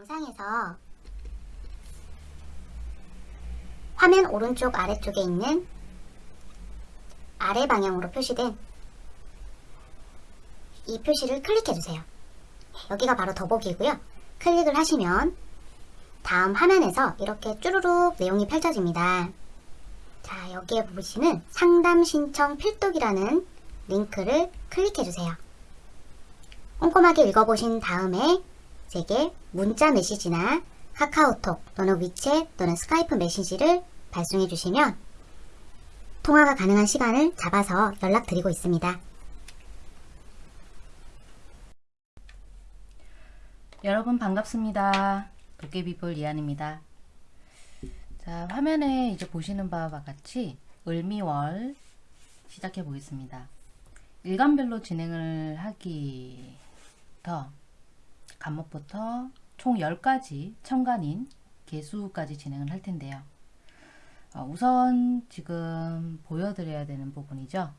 영상에서 화면 오른쪽 아래쪽에 있는 아래 방향으로 표시된 이 표시를 클릭해주세요. 여기가 바로 더보기고요. 클릭을 하시면 다음 화면에서 이렇게 쭈루룩 내용이 펼쳐집니다. 자, 여기에 보시는 상담 신청 필독이라는 링크를 클릭해주세요. 꼼꼼하게 읽어보신 다음에 제게 문자 메시지나 카카오톡 또는 위챗 또는 스카이프 메시지를 발송해 주시면 통화가 가능한 시간을 잡아서 연락드리고 있습니다. 여러분 반갑습니다. 도깨비볼 이한입니다. 자 화면에 이제 보시는 바와 같이 을미월 시작해 보겠습니다. 일간별로 진행을 하기부 터 간목부터 총 10가지 천간인 개수까지 진행을 할 텐데요. 어, 우선 지금 보여드려야 되는 부분이죠.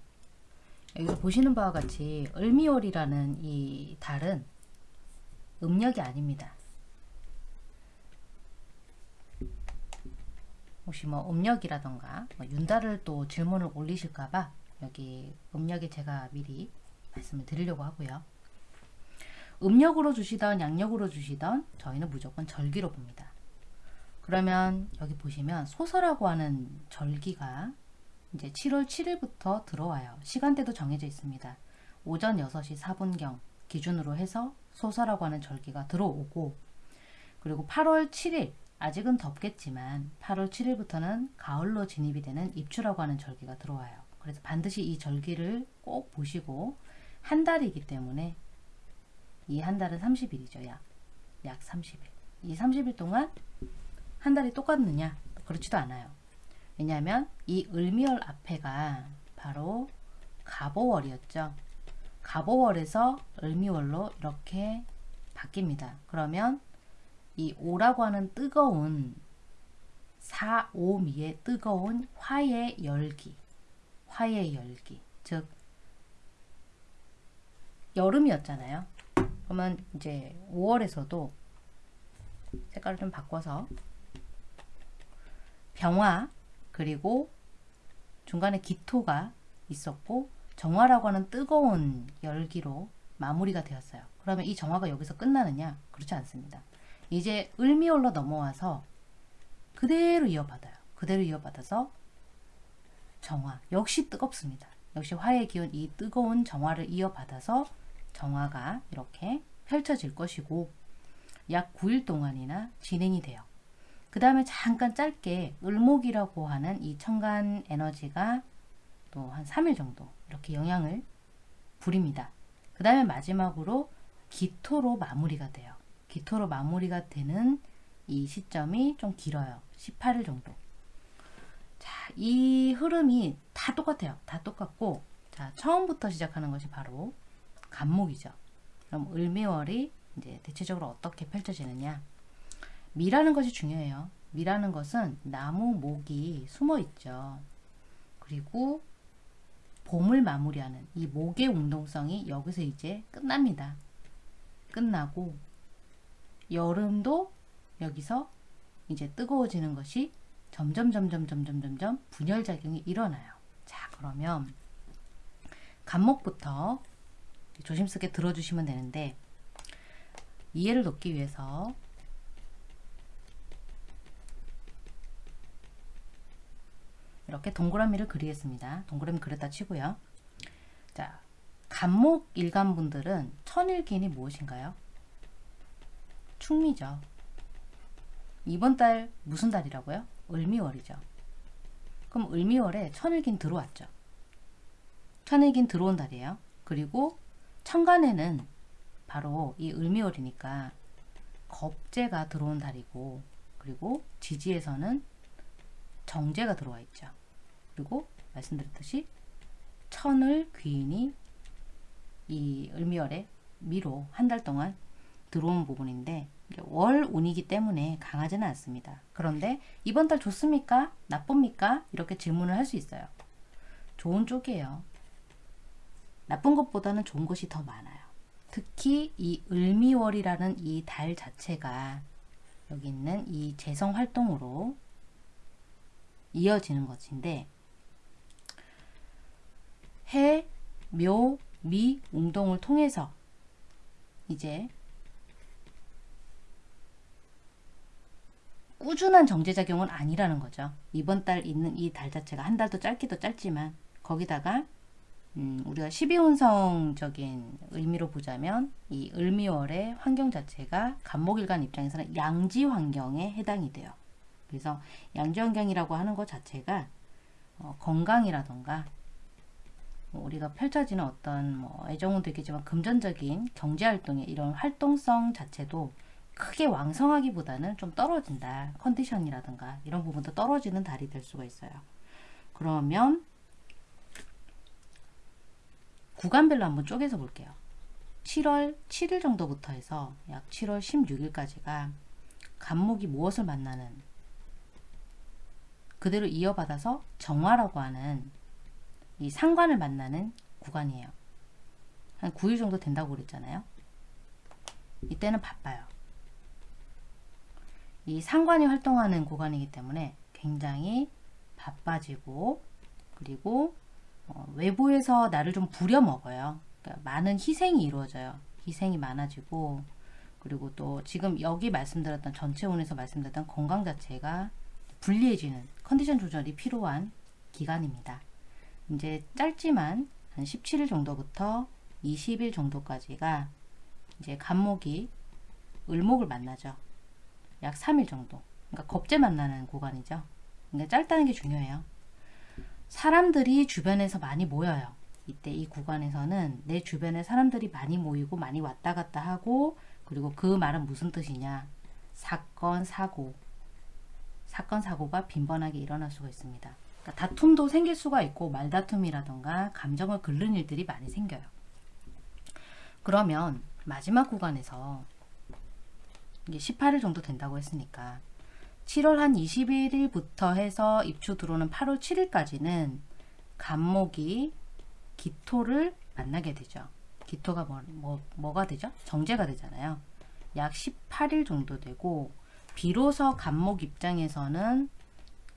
여기서 보시는 바와 같이 을미월이라는 이 달은 음력이 아닙니다. 혹시 뭐 음력이라던가 뭐 윤달을 또 질문을 올리실까봐 여기 음력에 제가 미리 말씀을 드리려고 하고요. 음력으로 주시던 양력으로 주시던 저희는 무조건 절기로 봅니다. 그러면 여기 보시면 소설하고 하는 절기가 이제 7월 7일부터 들어와요. 시간대도 정해져 있습니다. 오전 6시 4분경 기준으로 해서 소설하고 하는 절기가 들어오고 그리고 8월 7일 아직은 덥겠지만 8월 7일부터는 가을로 진입이 되는 입추라고 하는 절기가 들어와요. 그래서 반드시 이 절기를 꼭 보시고 한 달이기 때문에 이 한 달은 30일이죠. 약. 약 30일. 이 30일 동안 한 달이 똑같느냐? 그렇지도 않아요. 왜냐하면 이 을미월 앞에가 바로 갑오월이었죠. 갑오월에서 을미월로 이렇게 바뀝니다. 그러면 이 오라고 하는 뜨거운 사오미의 뜨거운 화의 열기 화의 열기 즉 여름이었잖아요. 그러면 이제 5월에서도 색깔을 좀 바꿔서 병화 그리고 중간에 기토가 있었고 정화라고 하는 뜨거운 열기로 마무리가 되었어요. 그러면 이 정화가 여기서 끝나느냐? 그렇지 않습니다. 이제 을미월로 넘어와서 그대로 이어받아요. 그대로 이어받아서 정화. 역시 뜨겁습니다. 역시 화의 기운 이 뜨거운 정화를 이어받아서 정화가 이렇게 펼쳐질 것이고 약 9일 동안이나 진행이 돼요. 그 다음에 잠깐 짧게 을목이라고 하는 이 천간 에너지가 또 한 3일 정도 이렇게 영향을 부립니다. 그 다음에 마지막으로 기토로 마무리가 돼요. 기토로 마무리가 되는 이 시점이 좀 길어요. 18일 정도. 자, 이 흐름이 다 똑같아요. 다 똑같고 자, 처음부터 시작하는 것이 바로 간목이죠. 그럼 을미월이 이제 대체적으로 어떻게 펼쳐지느냐? 미라는 것이 중요해요. 미라는 것은 나무 목이 숨어 있죠. 그리고 봄을 마무리하는 이 목의 운동성이 여기서 이제 끝납니다. 끝나고 여름도 여기서 이제 뜨거워지는 것이 점점 점점 점점 점점 분열 작용이 일어나요. 자 그러면 간목부터 조심스럽게 들어주시면 되는데 이해를 돕기 위해서 이렇게 동그라미를 그리겠습니다. 동그라미 그렸다 치고요. 자, 간목 일간분들은 천일기인이 무엇인가요? 충미죠. 이번 달 무슨 달이라고요? 을미월이죠. 그럼 을미월에 천일긴 들어왔죠. 천일긴 들어온 달이에요. 그리고 천간에는 바로 이 을미월이니까 겁재가 들어온 달이고 그리고 지지에서는 정제가 들어와 있죠. 그리고 말씀드렸듯이 천을 귀인이 이 을미월에 미로 한 달 동안 들어온 부분인데 월 운이기 때문에 강하지는 않습니다. 그런데 이번 달 좋습니까? 나쁩니까? 이렇게 질문을 할 수 있어요. 좋은 쪽이에요. 나쁜 것보다는 좋은 것이 더 많아요. 특히 이 을미월이라는 이 달 자체가 여기 있는 이 재성 활동으로 이어지는 것인데 해, 묘, 미, 웅동을 통해서 이제 꾸준한 정제작용은 아니라는 거죠. 이번 달 있는 이 달 자체가 한 달도 짧기도 짧지만 거기다가 음, 우리가 12운성적인 의미로 보자면 이 을미월의 환경 자체가 간목일간 입장에서는 양지 환경에 해당이 돼요. 그래서 양지 환경이라고 하는 것 자체가 어, 건강이라던가 뭐 우리가 펼쳐지는 어떤 뭐 애정은 되겠지만 금전적인 경제 활동의 이런 활동성 자체도 크게 왕성하기보다는 좀 떨어진다. 컨디션이라든가 이런 부분도 떨어지는 달이 될 수가 있어요. 그러면 구간별로 한번 쪼개서 볼게요. 7월 7일 정도부터 해서 약 7월 16일까지가 간목이 무엇을 만나는 그대로 이어받아서 정화라고 하는 이 상관을 만나는 구간이에요. 한 9일 정도 된다고 그랬잖아요. 이때는 바빠요. 이 상관이 활동하는 구간이기 때문에 굉장히 바빠지고 그리고 어, 외부에서 나를 좀 부려먹어요. 그러니까 많은 희생이 이루어져요. 희생이 많아지고 그리고 또 지금 여기 말씀드렸던 전체운에서 말씀드렸던 건강 자체가 불리해지는 컨디션 조절이 필요한 기간입니다. 이제 짧지만 한 17일 정도부터 20일 정도까지가 이제 간목이 을목을 만나죠. 약 3일 정도. 그러니까 겁제 만나는 구간이죠. 그러니까 짧다는 게 중요해요. 사람들이 주변에서 많이 모여요. 이때 이 구간에서는 내 주변에 사람들이 많이 모이고 많이 왔다 갔다 하고 그리고 그 말은 무슨 뜻이냐. 사건, 사고. 사건, 사고가 빈번하게 일어날 수가 있습니다. 그러니까 다툼도 생길 수가 있고 말다툼이라던가 감정을 긁는 일들이 많이 생겨요. 그러면 마지막 구간에서 이게 18일 정도 된다고 했으니까 7월 한 21일부터 해서 입추 들어오는 8월 7일까지는 간목이 기토를 만나게 되죠. 기토가 뭐, 뭐, 뭐가 되죠? 정제가 되잖아요. 약 18일 정도 되고 비로소 간목 입장에서는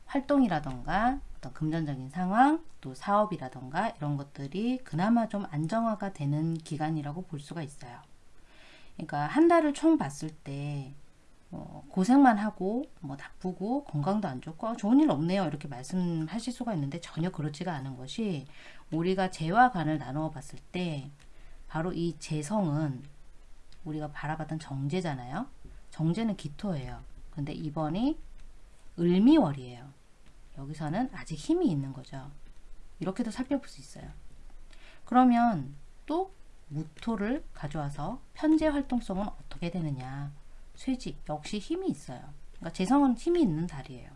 활동이라던가 어떤 금전적인 상황 또 사업이라던가 이런 것들이 그나마 좀 안정화가 되는 기간이라고 볼 수가 있어요. 그러니까 한 달을 총 봤을 때 어, 고생만 하고 뭐 나쁘고 건강도 안 좋고 아, 좋은 일 없네요. 이렇게 말씀하실 수가 있는데 전혀 그렇지가 않은 것이 우리가 재와 간을 나누어 봤을 때 바로 이 재성은 우리가 바라봤던 정제잖아요. 정제는 기토예요. 근데 이번이 을미월이에요. 여기서는 아직 힘이 있는 거죠. 이렇게도 살펴볼 수 있어요. 그러면 또 무토를 가져와서 편제 활동성은 어떻게 되느냐 쇠지 역시 힘이 있어요. 그러니까 재성은 힘이 있는 달이에요.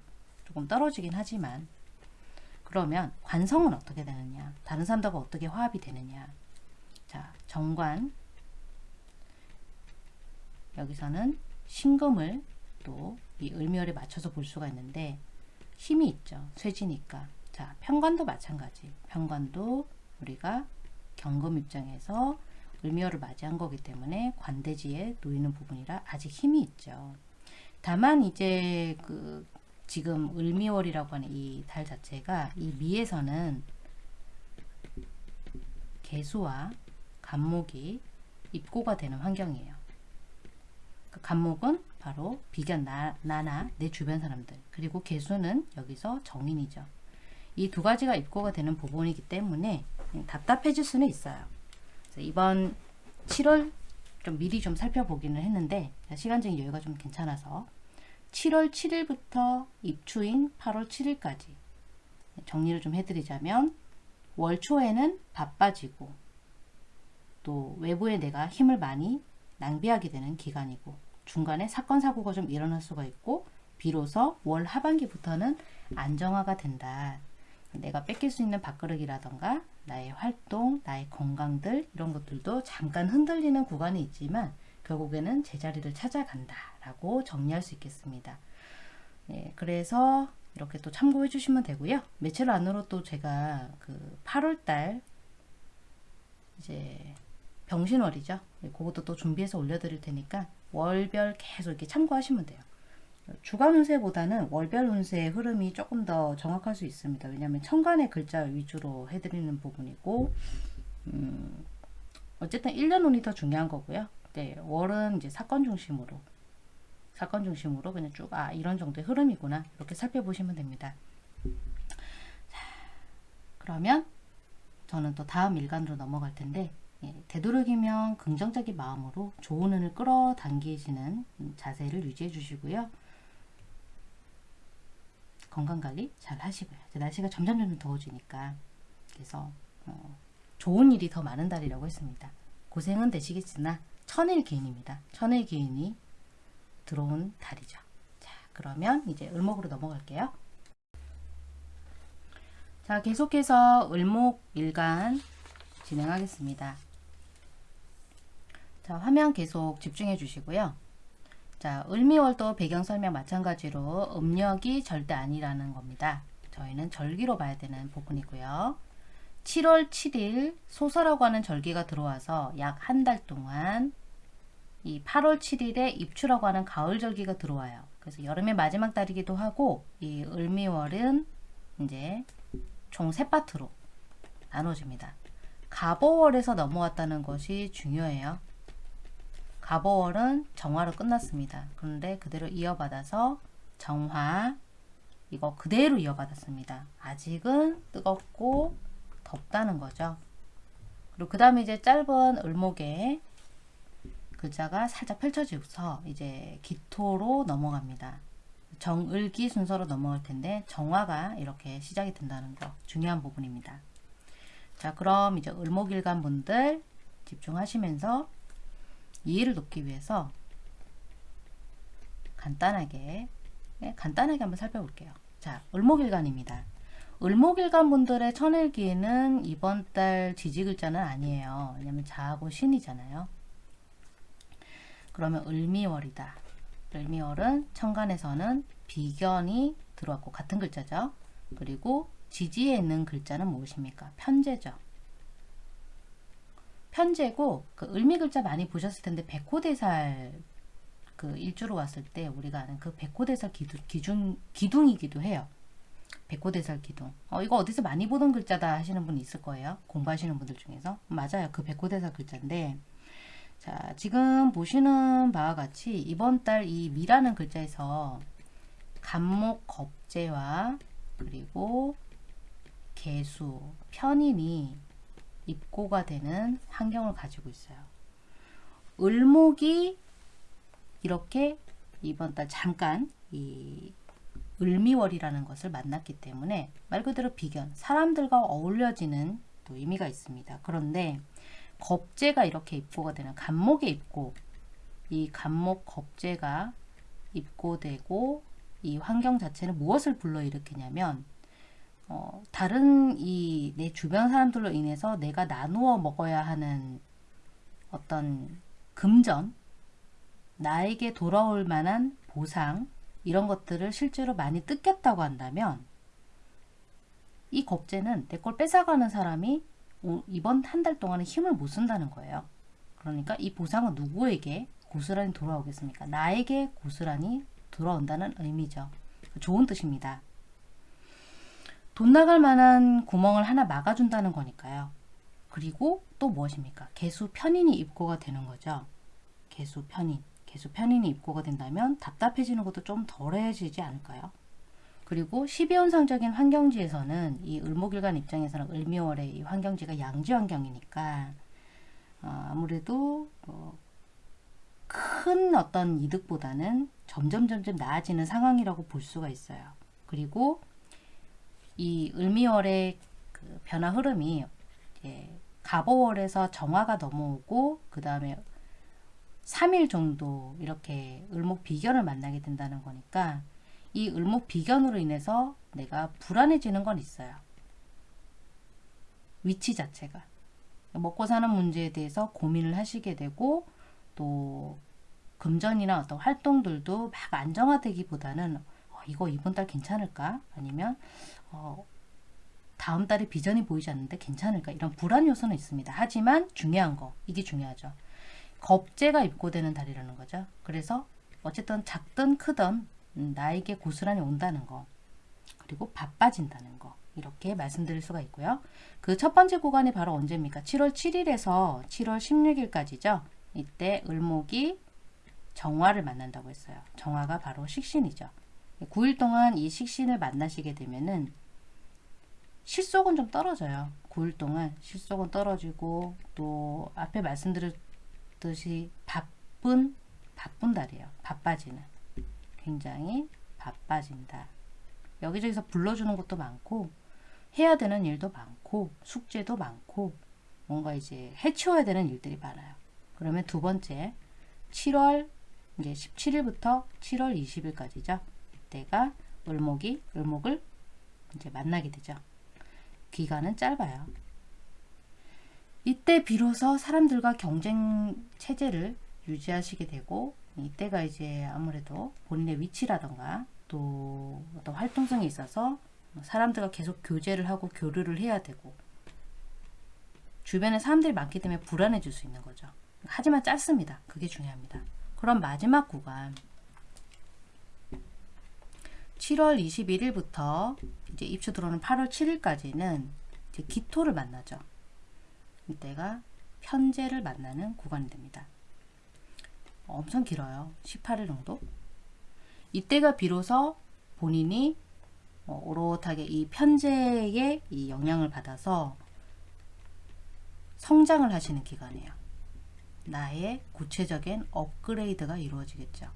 조금 떨어지긴 하지만. 그러면 관성은 어떻게 되느냐? 다른 사람들과 어떻게 화합이 되느냐? 자 정관. 여기서는 신금을 또 이 을미월에 맞춰서 볼 수가 있는데 힘이 있죠. 쇠지니까. 자 편관도 마찬가지. 편관도 우리가 경금 입장에서 을미월을 맞이한 거기 때문에 관대지에 놓이는 부분이라 아직 힘이 있죠. 다만 이제 그 지금 을미월이라고 하는 이 달 자체가 이 미에서는 개수와 간목이 입고가 되는 환경이에요. 그 간목은 바로 비견 나, 나나 내 주변 사람들 그리고 개수는 여기서 정인이죠. 이 두 가지가 입고가 되는 부분이기 때문에 답답해질 수는 있어요. 이번 7월 좀 미리 좀 살펴보기는 했는데 시간적인 여유가 좀 괜찮아서 7월 7일부터 입추인 8월 7일까지 정리를 좀 해드리자면 월 초에는 바빠지고 또 외부에 내가 힘을 많이 낭비하게 되는 기간이고 중간에 사건 사고가 좀 일어날 수가 있고 비로소 월 하반기부터는 안정화가 된다. 내가 뺏길 수 있는 밥그릇이라던가 나의 활동, 나의 건강들 이런 것들도 잠깐 흔들리는 구간이 있지만 결국에는 제자리를 찾아간다 라고 정리할 수 있겠습니다. 예, 그래서 이렇게 또 참고해 주시면 되고요. 며칠 안으로 또 제가 그 8월달 이제 병신월이죠. 네, 그것도 또 준비해서 올려드릴 테니까 월별 계속 이렇게 참고하시면 돼요. 주간 운세보다는 월별 운세의 흐름이 조금 더 정확할 수 있습니다. 왜냐하면 천간의 글자 위주로 해드리는 부분이고 음, 어쨌든 1년 운이 더 중요한 거고요. 네, 월은 이제 사건 중심으로 사건 중심으로 그냥 쭉 아 이런 정도의 흐름이구나 이렇게 살펴보시면 됩니다. 자, 그러면 저는 또 다음 일간으로 넘어갈 텐데 예, 되도록이면 긍정적인 마음으로 좋은 운을 끌어당기시는 자세를 유지해 주시고요. 건강관리 잘 하시고요. 날씨가 점점 점점 더워지니까 그래서 어, 좋은 일이 더 많은 달이라고 했습니다. 고생은 되시겠으나 천일 기인입니다. 천일 기인이 들어온 달이죠. 자 그러면 이제 을목으로 넘어갈게요. 자 계속해서 을목 일간 진행하겠습니다. 자 화면 계속 집중해 주시고요. 자, 을미월도 배경 설명 마찬가지로 음력이 절대 아니라는 겁니다. 저희는 절기로 봐야 되는 부분이고요. 7월 7일 소설하고 하는 절기가 들어와서 약 한 달 동안 이 8월 7일에 입추라고 하는 가을 절기가 들어와요. 그래서 여름의 마지막 달이기도 하고 이 을미월은 이제 총 세 파트로 나눠집니다. 가보월에서 넘어왔다는 것이 중요해요. 가보월은 정화로 끝났습니다. 그런데 그대로 이어받아서 정화 이거 그대로 이어받았습니다. 아직은 뜨겁고 덥다는 거죠. 그리고 그 다음에 이제 짧은 을목에 글자가 살짝 펼쳐지고서 이제 기토로 넘어갑니다. 정을기 순서로 넘어갈 텐데 정화가 이렇게 시작이 된다는 거 중요한 부분입니다. 자 그럼 이제 을목일간 분들 집중하시면서 이해를 돕기 위해서 간단하게 네, 간단하게 한번 살펴볼게요. 자, 을목일간입니다. 을목일간 분들의 천일기에는 이번 달 지지글자는 아니에요. 왜냐면 자하고 신이잖아요. 그러면 을미월이다. 을미월은 천간에서는 비견이 들어왔고 같은 글자죠. 그리고 지지에 있는 글자는 무엇입니까? 편제죠. 편제고 그 을미 글자 많이 보셨을 텐데 백호대살 그 일주로 왔을 때 우리가 아는 그 백호대살 기둥, 기준, 기둥이기도 해요. 백호대살 기둥. 어, 이거 어디서 많이 보던 글자다 하시는 분이 있을 거예요. 공부하시는 분들 중에서. 맞아요. 그 백호대살 글자인데 자 지금 보시는 바와 같이 이번 달 이 미라는 글자에서 간목 겁재와 그리고 개수, 편인이 입고가 되는 환경을 가지고 있어요. 을목이 이렇게 이번 달 잠깐 이 을미월이라는 것을 만났기 때문에 말 그대로 비견, 사람들과 어울려지는 또 의미가 있습니다. 그런데 겁재가 이렇게 입고가 되는 간목에 입고 이 간목 겁재가 입고되고 이 환경 자체는 무엇을 불러일으키냐면 어, 다른 이 내 주변 사람들로 인해서 내가 나누어 먹어야 하는 어떤 금전, 나에게 돌아올 만한 보상, 이런 것들을 실제로 많이 뜯겼다고 한다면 이 겁재는 내 걸 뺏어가는 사람이 오- 이번 한 달 동안은 힘을 못 쓴다는 거예요. 그러니까 이 보상은 누구에게 고스란히 돌아오겠습니까? 나에게 고스란히 돌아온다는 의미죠. 좋은 뜻입니다. 돈 나갈 만한 구멍을 하나 막아준다는 거니까요. 그리고 또 무엇입니까? 개수 편인이 입고가 되는 거죠. 개수 편인. 개수 편인이 입고가 된다면 답답해지는 것도 좀 덜해지지 않을까요? 그리고 12현상적인 환경지에서는 이 을목일간 입장에서는 을미월의 이 환경지가 양지 환경이니까 어, 아무래도 어, 큰 어떤 이득보다는 점점 점점 나아지는 상황이라고 볼 수가 있어요. 그리고 이 을미월의 그 변화 흐름이 이제 갑오월에서 정화가 넘어오고 그 다음에 3일 정도 이렇게 을목 비견을 만나게 된다는 거니까 이 을목 비견으로 인해서 내가 불안해지는 건 있어요. 위치 자체가. 먹고 사는 문제에 대해서 고민을 하시게 되고 또 금전이나 어떤 활동들도 막 안정화되기보다는 어, 이거 이번 달 괜찮을까? 아니면 어, 다음 달에 비전이 보이지 않는데 괜찮을까? 이런 불안 요소는 있습니다. 하지만 중요한 거, 이게 중요하죠. 겁재가 입고되는 달이라는 거죠. 그래서 어쨌든 작든 크든 음, 나에게 고스란히 온다는 거. 그리고 바빠진다는 거. 이렇게 말씀드릴 수가 있고요. 그 첫 번째 구간이 바로 언제입니까? 7월 7일에서 7월 16일까지죠. 이때 을목이 정화를 만난다고 했어요. 정화가 바로 식신이죠. 9일 동안 이 식신을 만나시게 되면은 실속은 좀 떨어져요. 9일 동안 실속은 떨어지고 또 앞에 말씀드렸듯이 바쁜 바쁜 달이에요. 바빠지는 굉장히 바빠진다. 여기저기서 불러주는 것도 많고 해야 되는 일도 많고 숙제도 많고 뭔가 이제 해치워야 되는 일들이 많아요. 그러면 두 번째 7월 이제 17일부터 7월 20일까지죠. 이때가 을목이 을목을 이제 만나게 되죠. 기간은 짧아요. 이때 비로소 사람들과 경쟁 체제를 유지하시게 되고 이때가 이제 아무래도 본인의 위치라던가 또 어떤 활동성이 있어서 사람들과 계속 교제를 하고 교류를 해야 되고 주변에 사람들이 많기 때문에 불안해질 수 있는 거죠. 하지만 짧습니다. 그게 중요합니다. 그럼 마지막 구간 7월 21일부터 이제 입추 들어오는 8월 7일까지는 이제 기토를 만나죠. 이때가 편제를 만나는 구간이 됩니다. 엄청 길어요. 18일 정도. 이때가 비로소 본인이 어, 오롯하게 이 편제의 이 영향을 받아서 성장을 하시는 기간이에요. 나의 구체적인 업그레이드가 이루어지겠죠.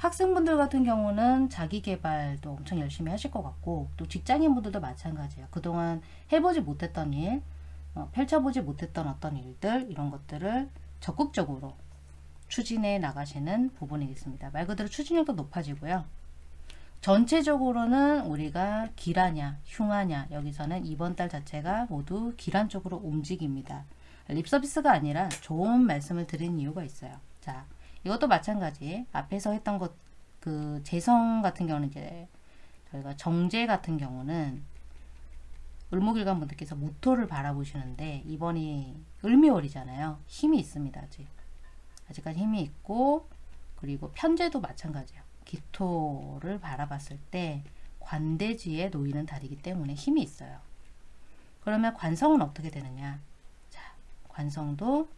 학생분들 같은 경우는 자기 개발도 엄청 열심히 하실 것 같고 또 직장인분들도 마찬가지예요. 그동안 해보지 못했던 일, 어, 펼쳐보지 못했던 어떤 일들 이런 것들을 적극적으로 추진해 나가시는 부분이겠습니다. 말 그대로 추진력도 높아지고요. 전체적으로는 우리가 길하냐 흉하냐 여기서는 이번 달 자체가 모두 길한 쪽으로 움직입니다. 립 서비스가 아니라 좋은 말씀을 드린 이유가 있어요. 자, 이것도 마찬가지. 앞에서 했던 것, 그, 재성 같은 경우는 이제, 저희가 정제 같은 경우는, 을목일간 분들께서 모토를 바라보시는데, 이번이 을미월이잖아요. 힘이 있습니다, 아직. 아직까지 힘이 있고, 그리고 편제도 마찬가지예요. 기토를 바라봤을 때, 관대지에 놓이는 달이기 때문에 힘이 있어요. 그러면 관성은 어떻게 되느냐? 자, 관성도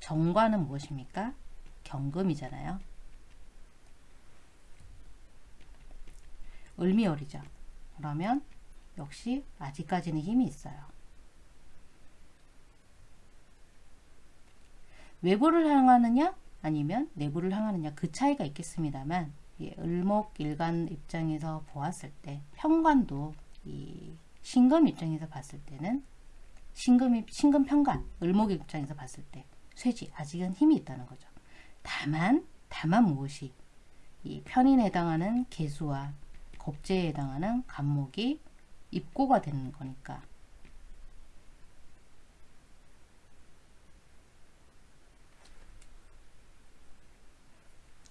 정관은 무엇입니까? 경금이잖아요. 을미월이죠. 그러면 역시 아직까지는 힘이 있어요. 외부를 향하느냐 아니면 내부를 향하느냐 그 차이가 있겠습니다만 이 을목일간 입장에서 보았을 때 평관도 이 신금 입장에서 봤을 때는 신금 신금 평관 을목 입장에서 봤을 때 쇠지 아직은 힘이 있다는 거죠. 다만 다만 무엇이 이 편인에 해당하는 개수와 겁재에 해당하는 간목이 입고가 되는 거니까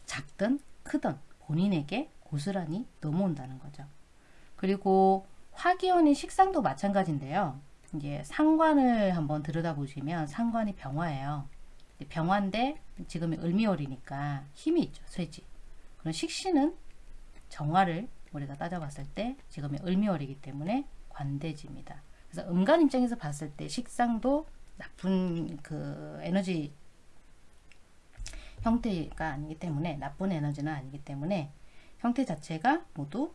작든 크든 본인에게 고스란히 넘어온다는 거죠. 그리고 화기운의 식상도 마찬가지인데요. 이제 상관을 한번 들여다보시면 상관이 병화예요. 병화인데 지금이 을미월이니까 힘이 있죠. 쇠지. 그럼 식신은 정화를 우리가 따져봤을 때 지금이 을미월이기 때문에 관대지입니다. 그래서 음간 입장에서 봤을 때 식상도 나쁜 그 에너지 형태가 아니기 때문에 나쁜 에너지는 아니기 때문에 형태 자체가 모두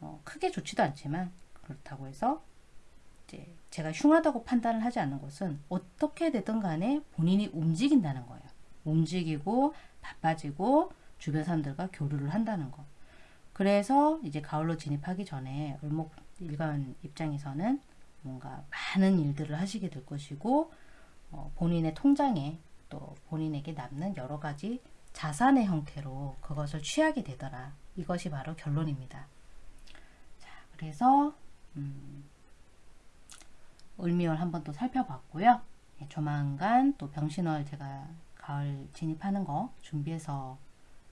어, 크게 좋지도 않지만 그렇다고 해서 이제 제가 흉하다고 판단을 하지 않는 것은 어떻게 되든 간에 본인이 움직인다는 거예요. 움직이고 바빠지고 주변 사람들과 교류를 한다는 거. 그래서 이제 가을로 진입하기 전에 을목 일간 입장에서는 뭔가 많은 일들을 하시게 될 것이고 어, 본인의 통장에 또 본인에게 남는 여러 가지 자산의 형태로 그것을 취하게 되더라. 이것이 바로 결론입니다. 자, 그래서 음, 을미월 한번 또 살펴봤고요. 예, 조만간 또 병신월 제가 가을 진입하는 거 준비해서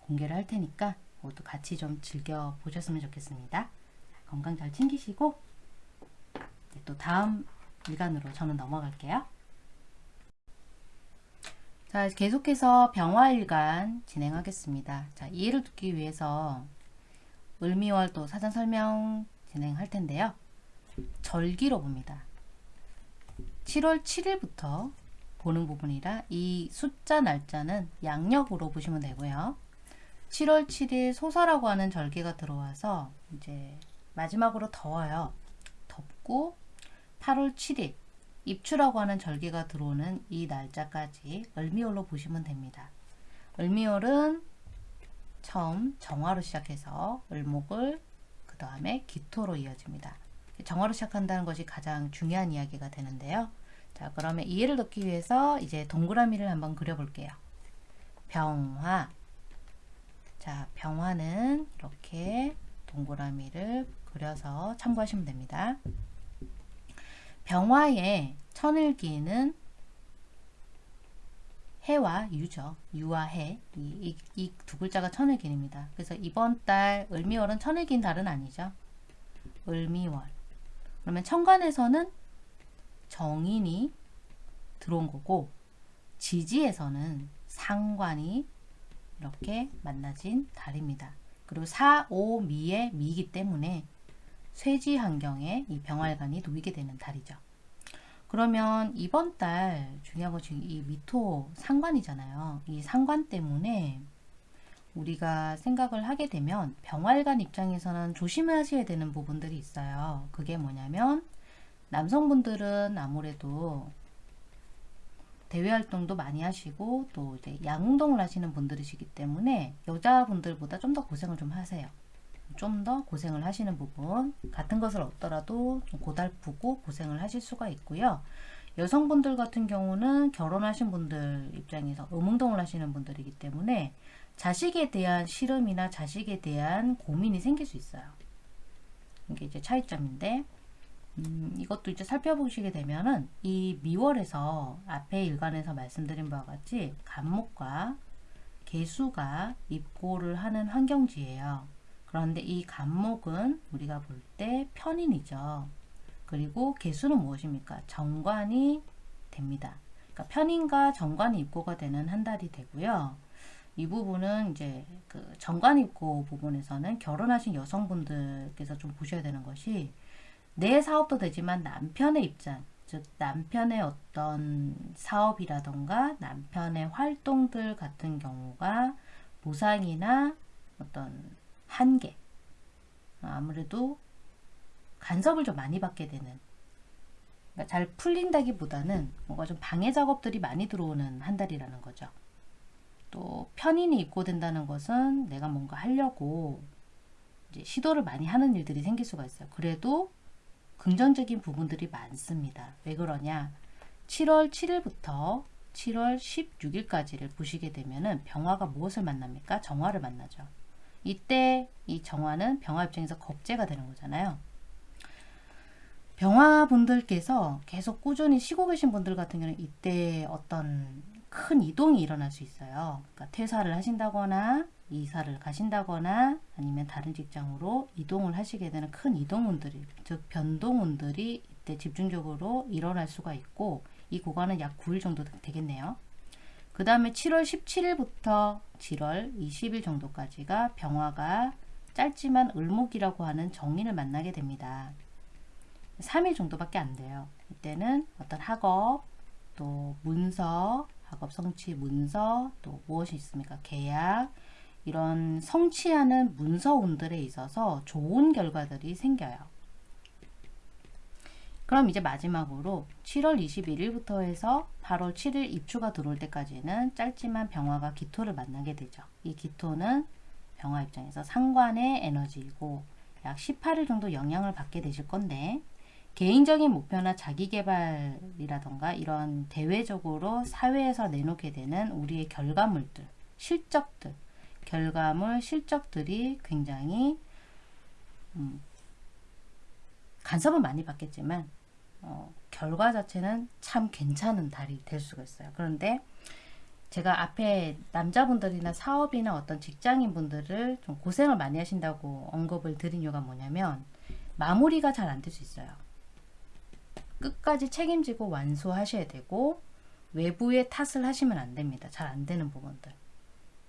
공개를 할 테니까 모두 같이 좀 즐겨 보셨으면 좋겠습니다. 건강 잘 챙기시고 이제 또 다음 일간으로 저는 넘어갈게요. 자, 계속해서 병화일간 진행하겠습니다. 자, 이해를 돕기 위해서 을미월 또 사전 설명 진행할 텐데요. 절기로 봅니다. 7월 7일부터 보는 부분이라 이 숫자 날짜는 양력으로 보시면 되고요. 7월 7일 소설라고 하는 절기가 들어와서 이제 마지막으로 더워요. 덥고 8월 7일 입추라고 하는 절기가 들어오는 이 날짜까지 을미월로 보시면 됩니다. 을미월은 처음 정화로 시작해서 을목을 그 다음에 기토로 이어집니다. 정화로 시작한다는 것이 가장 중요한 이야기가 되는데요. 자, 그러면 이해를 돕기 위해서 이제 동그라미를 한번 그려볼게요. 병화. 자, 병화는 이렇게 동그라미를 그려서 참고하시면 됩니다. 병화의 천일기는 해와 유죠. 유와 해. 이 두 글자가 천일기입니다. 그래서 이번 달 을미월은 천일기인 달은 아니죠. 을미월. 그러면 천간에서는 정인이 들어온 거고 지지에서는 상관이 이렇게 만나진 달입니다. 그리고 4, 5, 미의 미이기 때문에 쇠지 환경에 이 병활관이 놓이게 되는 달이죠. 그러면 이번 달 중요한 건 지금 이 미토 상관이잖아요. 이 상관 때문에 우리가 생각을 하게 되면 병활관 입장에서는 조심하셔야 되는 부분들이 있어요. 그게 뭐냐면 남성분들은 아무래도 대외 활동도 많이 하시고 또 이제 양운동을 하시는 분들이시기 때문에 여자분들보다 좀 더 고생을 좀 하세요. 좀 더 고생을 하시는 부분 같은 것을 얻더라도 좀 고달프고 고생을 하실 수가 있고요. 여성분들 같은 경우는 결혼하신 분들 입장에서 음운동을 하시는 분들이기 때문에 자식에 대한 실험이나 자식에 대한 고민이 생길 수 있어요. 이게 이제 차이점인데 음, 이것도 이제 살펴보시게 되면은 이 미월에서 앞에 일간에서 말씀드린 바와 같이 간목과 개수가 입고를 하는 환경지예요. 그런데 이 간목은 우리가 볼 때 편인이죠. 그리고 개수는 무엇입니까? 정관이 됩니다. 그러니까 편인과 정관이 입고가 되는 한 달이 되고요. 이 부분은 이제 그 정관 입고 부분에서는 결혼하신 여성분들께서 좀 보셔야 되는 것이 내 사업도 되지만 남편의 입장, 즉 남편의 어떤 사업이라던가 남편의 활동들 같은 경우가 보상이나 어떤 한계 아무래도 간섭을 좀 많이 받게 되는 그러니까 잘 풀린다기보다는 뭔가 좀 방해 작업들이 많이 들어오는 한 달이라는 거죠. 또 편인이 입고된다는 것은 내가 뭔가 하려고 시도를 많이 하는 일들이 생길 수가 있어요. 그래도 긍정적인 부분들이 많습니다. 왜 그러냐? 7월 7일부터 7월 16일까지를 보시게 되면은 병화가 무엇을 만납니까? 정화를 만나죠. 이때 이 정화는 병화 입장에서 겁재가 되는 거잖아요. 병화 분들께서 계속 꾸준히 쉬고 계신 분들 같은 경우는 이때 어떤 큰 이동이 일어날 수 있어요. 그러니까 퇴사를 하신다거나 이사를 가신다거나 아니면 다른 직장으로 이동을 하시게 되는 큰 이동운들이 즉 변동운들이 이때 집중적으로 일어날 수가 있고 이 구간은 약 9일 정도 되겠네요. 그 다음에 7월 17일부터 7월 20일 정도까지가 병화가 짧지만 을목이라고 하는 정인을 만나게 됩니다. 3일 정도밖에 안 돼요. 이때는 어떤 학업, 또 문서, 학업 성취 문서, 또 무엇이 있습니까? 계약, 이런 성취하는 문서운들에 있어서 좋은 결과들이 생겨요. 그럼 이제 마지막으로 7월 21일부터 해서 8월 7일 입추가 들어올 때까지는 짧지만 병화가 기토를 만나게 되죠. 이 기토는 병화 입장에서 상관의 에너지이고 약 18일 정도 영향을 받게 되실 건데 개인적인 목표나 자기개발이라던가 이런 대외적으로 사회에서 내놓게 되는 우리의 결과물들, 실적들 결과물, 실적들이 굉장히 음, 간섭은 많이 받겠지만 어, 결과 자체는 참 괜찮은 달이 될 수가 있어요. 그런데 제가 앞에 남자분들이나 사업이나 어떤 직장인 분들을 좀 고생을 많이 하신다고 언급을 드린 이유가 뭐냐면 마무리가 잘 안 될 수 있어요. 끝까지 책임지고 완수하셔야 되고 외부에 탓을 하시면 안 됩니다. 잘 안 되는 부분들.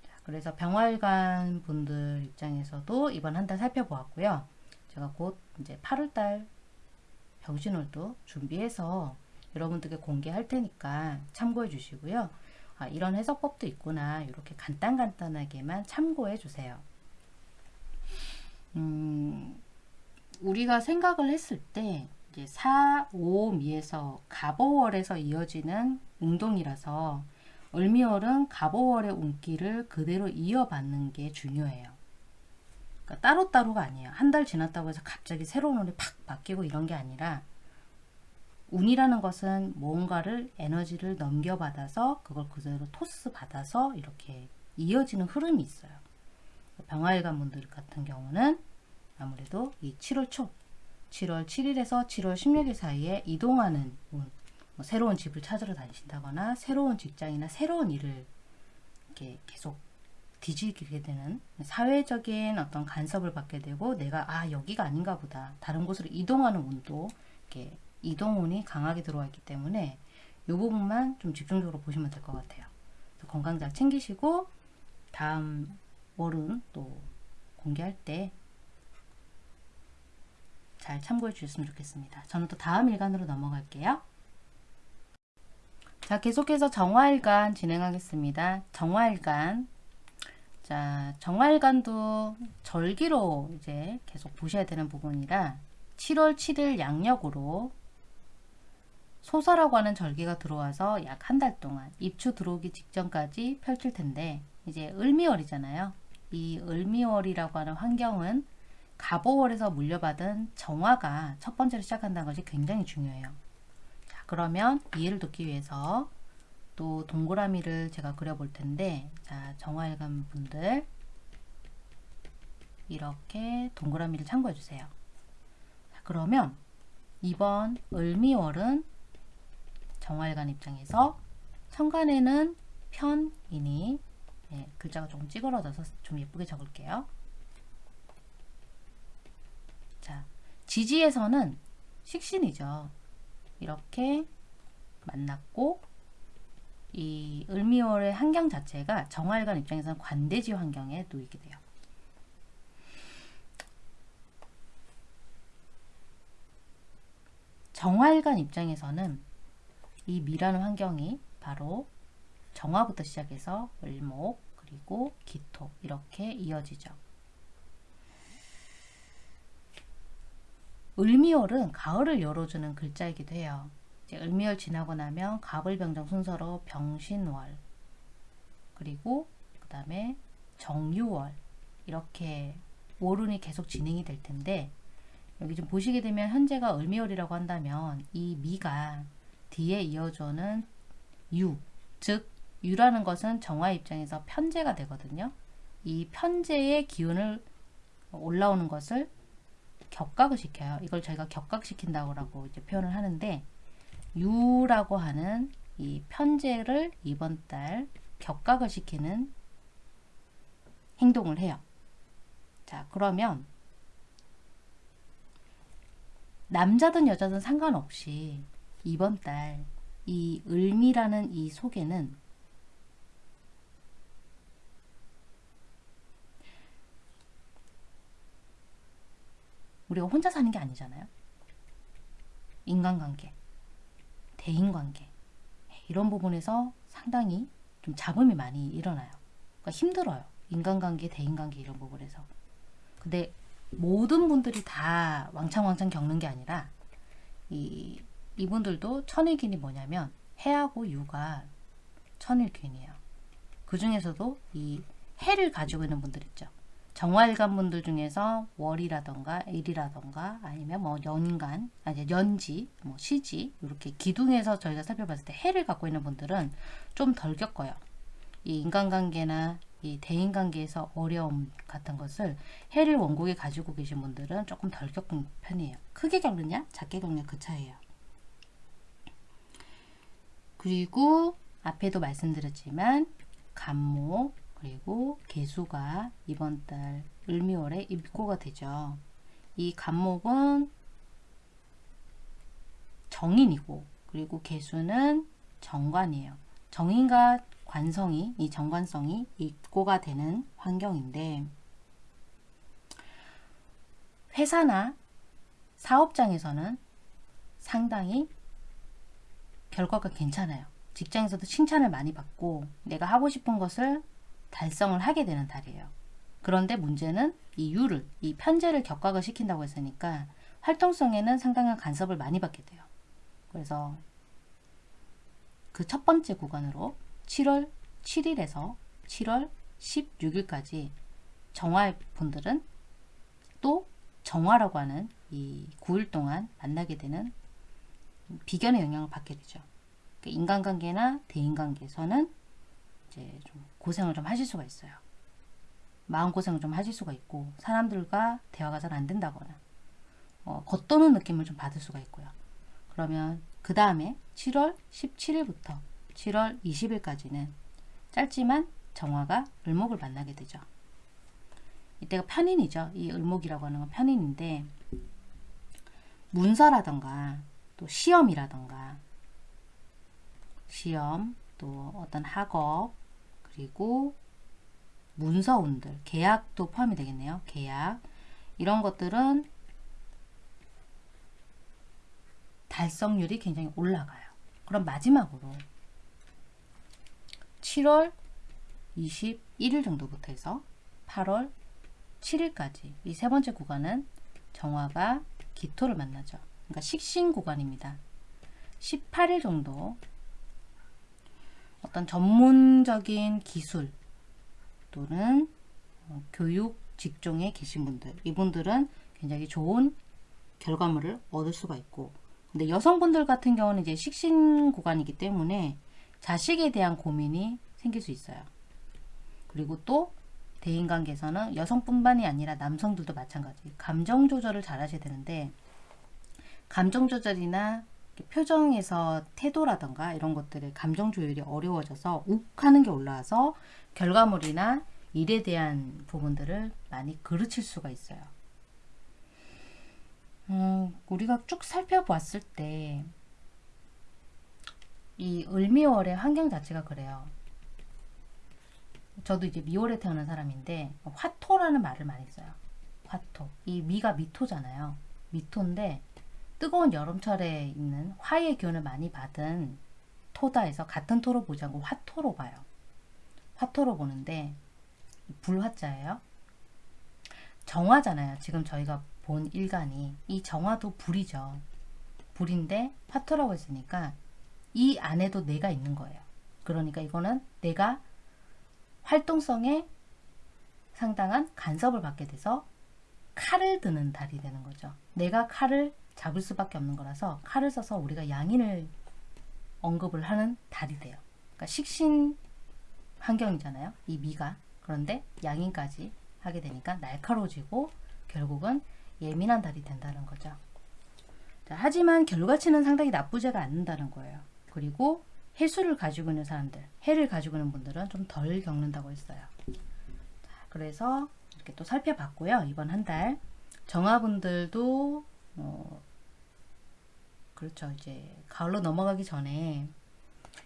자, 그래서 병활관 분들 입장에서도 이번 한 달 살펴보았고요. 제가 곧 이제 8월달 병신월도 준비해서 여러분들께 공개할 테니까 참고해 주시고요. 아, 이런 해석법도 있구나. 이렇게 간단간단하게만 참고해 주세요. 음, 우리가 생각을 했을 때 이제 4, 5 미에서 갑오월에서 이어지는 운동이라서 을미월은 갑오월의 운기를 그대로 이어받는 게 중요해요. 그러니까 따로따로가 아니에요. 한 달 지났다고 해서 갑자기 새로운 운이 팍 바뀌고 이런 게 아니라 운이라는 것은 뭔가를 에너지를 넘겨받아서 그걸 그대로 토스 받아서 이렇게 이어지는 흐름이 있어요. 병화일관 분들 같은 경우는 아무래도 이 7월 초 7월 7일에서 7월 16일 사이에 이동하는 운, 뭐 새로운 집을 찾으러 다니신다거나 새로운 직장이나 새로운 일을 이렇게 계속 뒤지게 되는 사회적인 어떤 간섭을 받게 되고 내가 아 여기가 아닌가 보다 다른 곳으로 이동하는 운도 이렇게 이동운이 강하게 들어와 있기 때문에 이 부분만 좀 집중적으로 보시면 될 것 같아요. 건강 잘 챙기시고 다음 월은 또 공개할 때 잘 참고해 주셨으면 좋겠습니다. 저는 또 다음 일간으로 넘어갈게요. 자, 계속해서 정화일간 진행하겠습니다. 정화일간. 자, 정화일간도 절기로 이제 계속 보셔야 되는 부분이라 7월 7일 양력으로 소설라고 하는 절기가 들어와서 약 한 달 동안 입추 들어오기 직전까지 펼칠 텐데 이제 을미월이잖아요. 이 을미월이라고 하는 환경은 갑오월에서 물려받은 정화가 첫 번째로 시작한다는 것이 굉장히 중요해요. 자, 그러면 이해를 돕기 위해서 또 동그라미를 제가 그려볼 텐데 자, 정화일관 분들 이렇게 동그라미를 참고해 주세요. 자, 그러면 이번 을미월은 정화일관 입장에서 천간에는 편이니 네, 글자가 조금 찌그러져서 좀 예쁘게 적을게요. 자, 지지에서는 식신이죠. 이렇게 만났고 이 을미월의 환경 자체가 정화일관 입장에서는 관대지 환경에 놓이게 돼요. 정화일관 입장에서는 이 미라는 환경이 바로 정화부터 시작해서 을목 그리고 기토 이렇게 이어지죠. 을미월은 가을을 열어주는 글자이기도 해요. 이제 을미월 지나고 나면 갑을병정 순서로 병신월 그리고 그 다음에 정유월 이렇게 월운이 계속 진행이 될 텐데 여기 좀 보시게 되면 현재가 을미월이라고 한다면 이 미가 뒤에 이어져는 유, 즉 유라는 것은 정화 입장에서 편제가 되거든요. 이 편제의 기운을 올라오는 것을 격각을 시켜요. 이걸 저희가 격각시킨다고 이제 표현을 하는데 유라고 하는 이 편제를 이번 달 격각을 시키는 행동을 해요. 자, 그러면 남자든 여자든 상관없이 이번 달 이 을미라는 이 속에는 우리가 혼자 사는 게 아니잖아요. 인간관계, 대인관계 이런 부분에서 상당히 좀 잡음이 많이 일어나요. 그러니까 힘들어요. 인간관계, 대인관계 이런 부분에서. 근데 모든 분들이 다 왕창왕창 겪는 게 아니라 이 이분들도 천일균이 뭐냐면 해하고 유가 천일균이에요. 그 중에서도 이 해를 가지고 있는 분들 있죠. 정화일간 분들 중에서 월이라던가 일이라던가 아니면 뭐 연간, 아니 연지, 뭐 시지 이렇게 기둥에서 저희가 살펴봤을 때 해를 갖고 있는 분들은 좀 덜 겪어요. 이 인간관계나 이 대인관계에서 어려움 같은 것을 해를 원곡에 가지고 계신 분들은 조금 덜 겪은 편이에요. 크게 겪느냐, 작게 겪느냐 그 차이에요. 그리고 앞에도 말씀드렸지만 간목, 그리고 개수가 이번 달 을미월에 입고가 되죠. 이 간목은 정인이고 그리고 개수는 정관이에요. 정인과 관성이 이 정관성이 입고가 되는 환경인데 회사나 사업장에서는 상당히 결과가 괜찮아요. 직장에서도 칭찬을 많이 받고 내가 하고 싶은 것을 달성을 하게 되는 달이에요. 그런데 문제는 이 유를, 이 편제를 격각을 시킨다고 했으니까 활동성에는 상당한 간섭을 많이 받게 돼요. 그래서 그 첫 번째 구간으로 7월 7일에서 7월 16일까지 정화 분들은 또 정화라고 하는 이 9일 동안 만나게 되는 비견의 영향을 받게 되죠. 그러니까 인간관계나 대인관계에서는 이제 좀 고생을 좀 하실 수가 있어요. 마음고생을 좀 하실 수가 있고 사람들과 대화가 잘 안 된다거나 어, 겉도는 느낌을 좀 받을 수가 있고요. 그러면 그 다음에 7월 17일부터 7월 20일까지는 짧지만 정화가 을목을 만나게 되죠. 이때가 편인이죠. 이 을목이라고 하는 건 편인인데 문서라던가 또 시험이라던가 시험 또 어떤 학업 그리고 문서운들 계약도 포함이 되겠네요. 계약 이런 것들은 달성률이 굉장히 올라가요. 그럼 마지막으로 7월 21일 정도부터 해서 8월 7일까지 이 세 번째 구간은 정화가 기토를 만나죠. 그러니까 식신 구간입니다. 18일 정도 어떤 전문적인 기술 또는 어, 교육 직종에 계신 분들 이분들은 굉장히 좋은 결과물을 얻을 수가 있고 근데 여성분들 같은 경우는 이제 식신 구간이기 때문에 자식에 대한 고민이 생길 수 있어요. 그리고 또 대인관계에서는 여성뿐만이 아니라 남성들도 마찬가지 감정 조절을 잘 하셔야 되는데 감정 조절이나 표정에서 태도라던가 이런 것들의 감정 조율이 어려워져서 욱 하는 게 올라와서 결과물이나 일에 대한 부분들을 많이 그르칠 수가 있어요. 음, 우리가 쭉 살펴보았을 때 이 을미월의 환경 자체가 그래요. 저도 이제 미월에 태어난 사람인데 화토라는 말을 많이 써요. 화토. 이 미가 미토잖아요. 미토인데 뜨거운 여름철에 있는 화의 기운을 많이 받은 토다에서 같은 토로 보지 않고 화토로 봐요. 화토로 보는데 불화자예요. 정화잖아요. 지금 저희가 본 일간이 이 정화도 불이죠. 불인데 화토라고 했으니까 이 안에도 내가 있는 거예요. 그러니까 이거는 내가 활동성에 상당한 간섭을 받게 돼서 칼을 드는 달이 되는 거죠. 내가 칼을 잡을 수밖에 없는 거라서 칼을 써서 우리가 양인을 언급을 하는 달이 돼요. 그러니까 식신 환경이잖아요. 이 미가. 그런데 양인까지 하게 되니까 날카로워지고 결국은 예민한 달이 된다는 거죠. 자, 하지만 결과치는 상당히 나쁘지가 않는다는 거예요. 그리고 해수를 가지고 있는 사람들, 해를 가지고 있는 분들은 좀 덜 겪는다고 했어요. 자, 그래서 이렇게 또 살펴봤고요. 이번 한 달. 정화분들도 어, 그렇죠. 이제 가을로 넘어가기 전에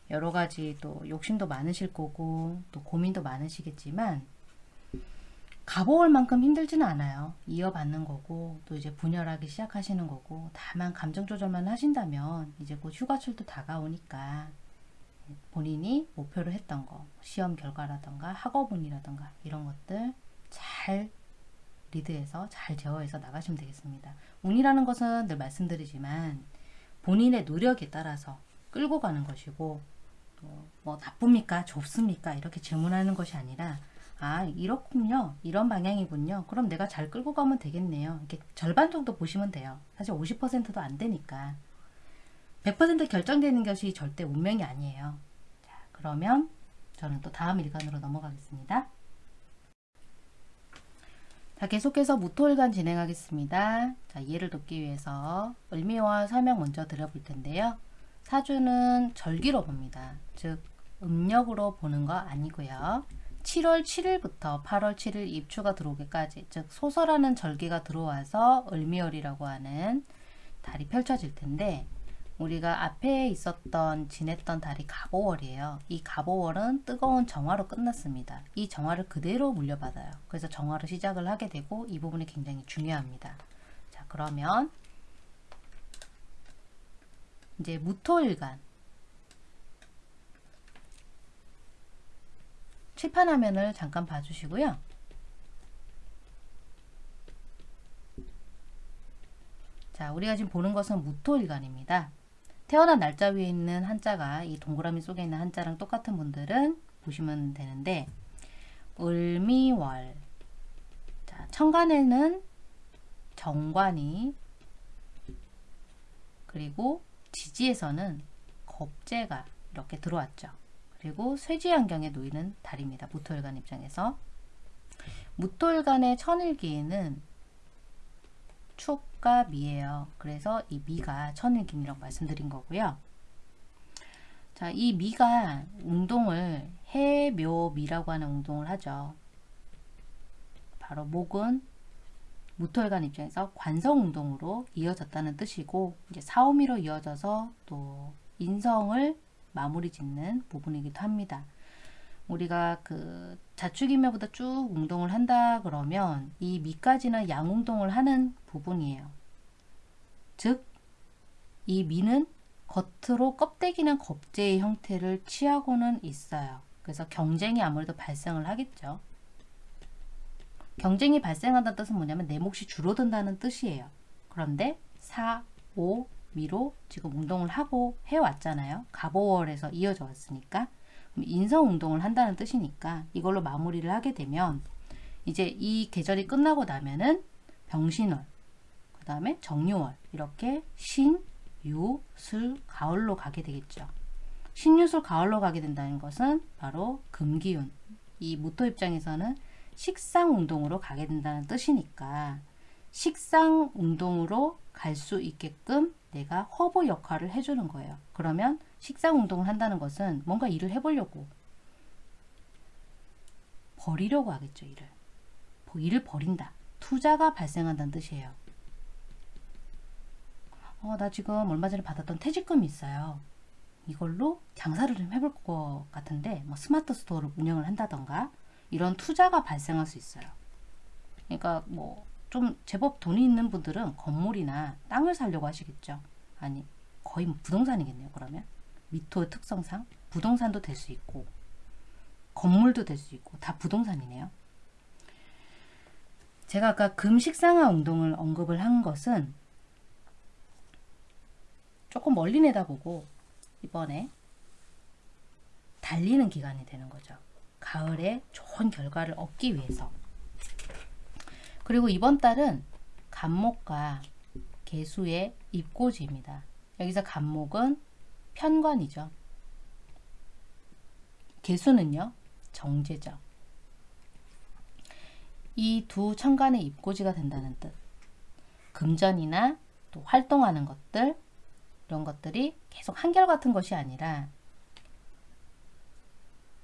여러 가지 또 욕심도 많으실 거고 또 고민도 많으시겠지만 가보올 만큼 힘들지는 않아요. 이어받는 거고 또 이제 분열하기 시작하시는 거고 다만 감정 조절만 하신다면 이제 곧 휴가철도 다가오니까 본인이 목표로 했던 거 시험 결과라던가 학업운이라던가 이런 것들 잘 리드해서 잘 제어해서 나가시면 되겠습니다. 운이라는 것은 늘 말씀드리지만 본인의 노력에 따라서 끌고 가는 것이고 뭐 나쁩니까? 좋습니까? 이렇게 질문하는 것이 아니라 아 이렇군요. 이런 방향이군요. 그럼 내가 잘 끌고 가면 되겠네요. 이렇게 절반 정도 보시면 돼요. 사실 50%도 안 되니까. 100% 결정되는 것이 절대 운명이 아니에요. 자 그러면 저는 또 다음 일간으로 넘어가겠습니다 자 계속해서 무토일간 진행하겠습니다. 자 이해를 돕기 위해서 을미와 설명 먼저 드려볼 텐데요. 사주는 절기로 봅니다. 즉 음력으로 보는 거 아니고요. 7월 7일부터 8월 7일 입추가 들어오기까지 즉 소설하는 절기가 들어와서 을미월이라고 하는 달이 펼쳐질 텐데 우리가 앞에 있었던 지냈던 달이 갑오월이에요. 이 갑오월은 뜨거운 정화로 끝났습니다. 이 정화를 그대로 물려받아요. 그래서 정화로 시작을 하게 되고 이 부분이 굉장히 중요합니다. 자 그러면 이제 무토일간 칠판 화면을 잠깐 봐주시고요. 자, 우리가 지금 보는 것은 무토일간입니다. 태어난 날짜 위에 있는 한자가 이 동그라미 속에 있는 한자랑 똑같은 분들은 보시면 되는데 을미월 자, 천간에는 정관이 그리고 지지에서는 겁재가 이렇게 들어왔죠. 그리고 쇠지환경에 놓이는 달입니다. 무토일간 입장에서 무토일간의 천일기에는 축과 미예요. 그래서 이 미가 천일김이라고 말씀드린 거고요. 자, 이 미가 운동을 해묘미라고 하는 운동을 하죠. 바로 목은 무토일간 입장에서 관성 운동으로 이어졌다는 뜻이고 이제 사오미로 이어져서 또 인성을 마무리 짓는 부분이기도 합니다. 우리가 그 자축인묘보다 쭉 운동을 한다 그러면 이 미까지는 양운동을 하는 부분이에요. 즉, 이 미는 겉으로 껍데기는 겁재의 형태를 취하고는 있어요. 그래서 경쟁이 아무래도 발생을 하겠죠. 경쟁이 발생한다는 뜻은 뭐냐면 내 몫이 줄어든다는 뜻이에요. 그런데 사, 오, 미로 지금 운동을 하고 해왔잖아요. 갑오월에서 이어져 왔으니까. 인성 운동을 한다는 뜻이니까 이걸로 마무리를 하게 되면 이제 이 계절이 끝나고 나면은 병신월, 그 다음에 정유월 이렇게 신, 유, 술, 가을로 가게 되겠죠. 신유술 가을로 가게 된다는 것은 바로 금기운. 이 무토 입장에서는 식상 운동으로 가게 된다는 뜻이니까 식상 운동으로 갈 수 있게끔 내가 허브 역할을 해주는 거예요. 그러면 식상 운동을 한다는 것은 뭔가 일을 해보려고 벌이려고 하겠죠. 일을. 뭐 일을 벌인다. 투자가 발생한다는 뜻이에요. 어, 나 지금 얼마 전에 받았던 퇴직금이 있어요. 이걸로 장사를 좀 해볼 것 같은데 뭐 스마트 스토어를 운영을 한다던가 이런 투자가 발생할 수 있어요. 그러니까 뭐 좀 제법 돈이 있는 분들은 건물이나 땅을 사려고 하시겠죠. 아니 거의 뭐 부동산이겠네요. 그러면 미토의 특성상 부동산도 될 수 있고 건물도 될 수 있고 다 부동산이네요. 제가 아까 금식상화 운동을 언급을 한 것은 조금 멀리 내다보고 이번에 달리는 기간이 되는 거죠. 가을에 좋은 결과를 얻기 위해서. 그리고 이번 달은 간목과 개수의 입고지입니다. 여기서 간목은 편관이죠. 개수는요, 정제죠. 이 두 천간의 입고지가 된다는 뜻. 금전이나 또 활동하는 것들, 이런 것들이 계속 한결같은 것이 아니라